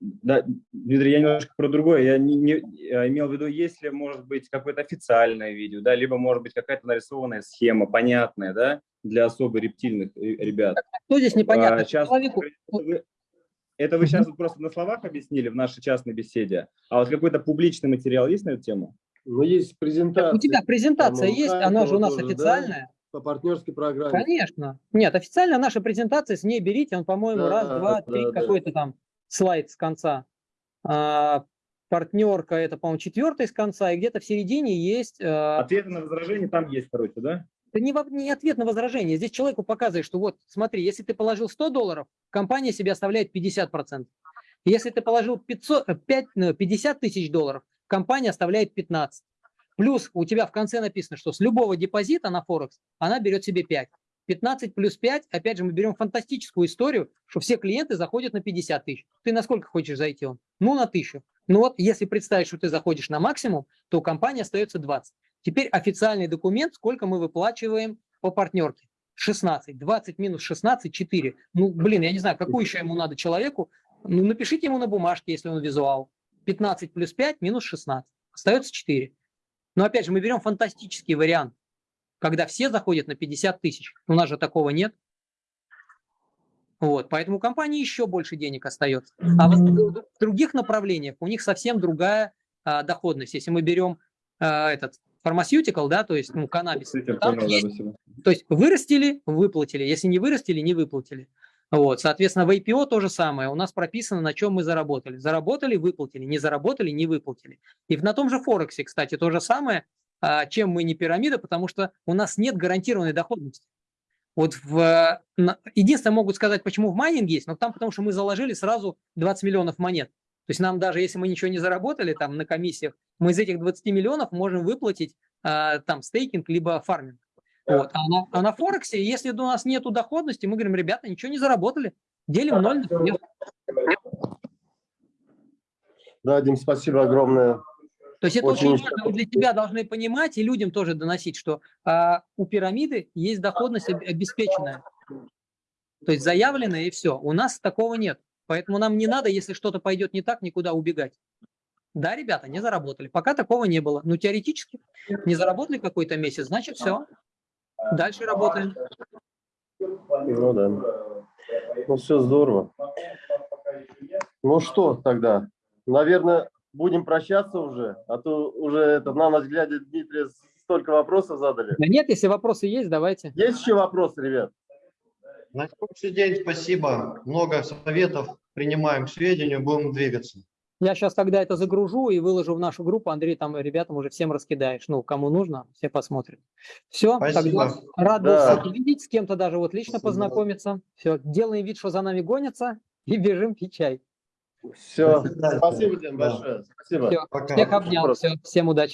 Да, Дмитрий, я немножко про другое. Я не, не- я имел в виду, если, может быть, какое-то официальное видео, да, либо, может быть, какая-то нарисованная схема, понятная, да, для особо рептильных э, ребят. Что здесь непонятно? А, сейчас- Человеку- это вы, это вы сейчас вот просто на словах объяснили в нашей частной беседе, а вот какой-то публичный материал есть на эту тему? Ну, есть презентация у тебя презентация там, есть, она же у нас тоже, да? официальная. по партнерской программе. Конечно. Нет, официально наша презентация, с ней берите, он, по-моему, Да, раз, два, да, три, да. какой-то там слайд с конца. А, партнерка, это, по-моему, четвертый с конца, и где-то в середине есть... а, Ответы на возражения там есть, короче, да? Это не, не ответ на возражение. Здесь человеку показывает, что вот, смотри, если ты положил 100 долларов, компания себе оставляет 50%. Если ты положил 500, э, 5, ну, 50 тысяч долларов, компания оставляет 15. Плюс у тебя в конце написано, что с любого депозита на Форекс она берет себе 5. 15 плюс 5, опять же, мы берем фантастическую историю, что все клиенты заходят на 50 тысяч. Ты на сколько хочешь зайти он? Ну, на 1000. Ну вот, если представить, что ты заходишь на максимум, то у компании остается 20. Теперь официальный документ, сколько мы выплачиваем по партнерке. 16. 20 минус 16, 4. Ну, блин, я не знаю, какую еще ему надо человеку. Ну, напишите ему на бумажке, если он визуал. 15 плюс 5 минус 16. Остается 4. Но опять же, мы берем фантастический вариант, когда все заходят на 50 тысяч. У нас же такого нет. Вот, поэтому у компании еще больше денег остается. А в, других направлениях у них совсем другая а, доходность. Если мы берем а, этот pharmaceutical, да, то есть ну, каннабис, там есть то есть вырастили, выплатили. Если не вырастили, не выплатили. Вот, соответственно, в IPO то же самое. У нас прописано, на чем мы заработали. Заработали, выплатили, не заработали, не выплатили. И на том же Форексе, кстати, то же самое, а, чем мы не пирамида, потому что у нас нет гарантированной доходности. Вот в, единственное, могут сказать, почему в майнинге есть, но там потому что мы заложили сразу 20 миллионов монет. То есть нам даже если мы ничего не заработали там на комиссиях, мы из этих 20 миллионов можем выплатить а, там стейкинг либо фарминг. Вот. А, на, а на Форексе, если у нас нет доходности, мы говорим, ребята, ничего не заработали, делим ноль. на всех». Да, Дим, спасибо огромное. То есть это Очень очень, важно, для себя должны понимать и людям тоже доносить, что а, у пирамиды есть доходность об- обеспеченная. То есть заявленная и все. У нас такого нет. Поэтому нам не надо, если что-то пойдет не так, никуда убегать. Да, ребята, не заработали. Пока такого не было. Ну, теоретически, не заработали какой-то месяц, значит, все. Дальше работаем. Ну да. Ну все здорово. Ну что тогда? Наверное, будем прощаться уже, а то уже это, на ночь глядя, Дмитрий столько вопросов задали. Да нет, если вопросы есть, давайте. Есть еще вопросы, ребят? На сегодняшний день спасибо. Много советов принимаем к сведению, будем двигаться. Я сейчас тогда это загружу и выложу в нашу группу. Андрей, там ребятам уже всем раскидаешь. Ну, кому нужно, все посмотрят. Все, Спасибо. тогда рад был Да. всех увидеть, с кем-то даже вот лично Спасибо. познакомиться. Все, делаем вид, что за нами гонятся и бежим пить чай. Все. Спасибо, Дим, Да. большое. Спасибо. Всё, Пока. всех обнял, все, всем удачи.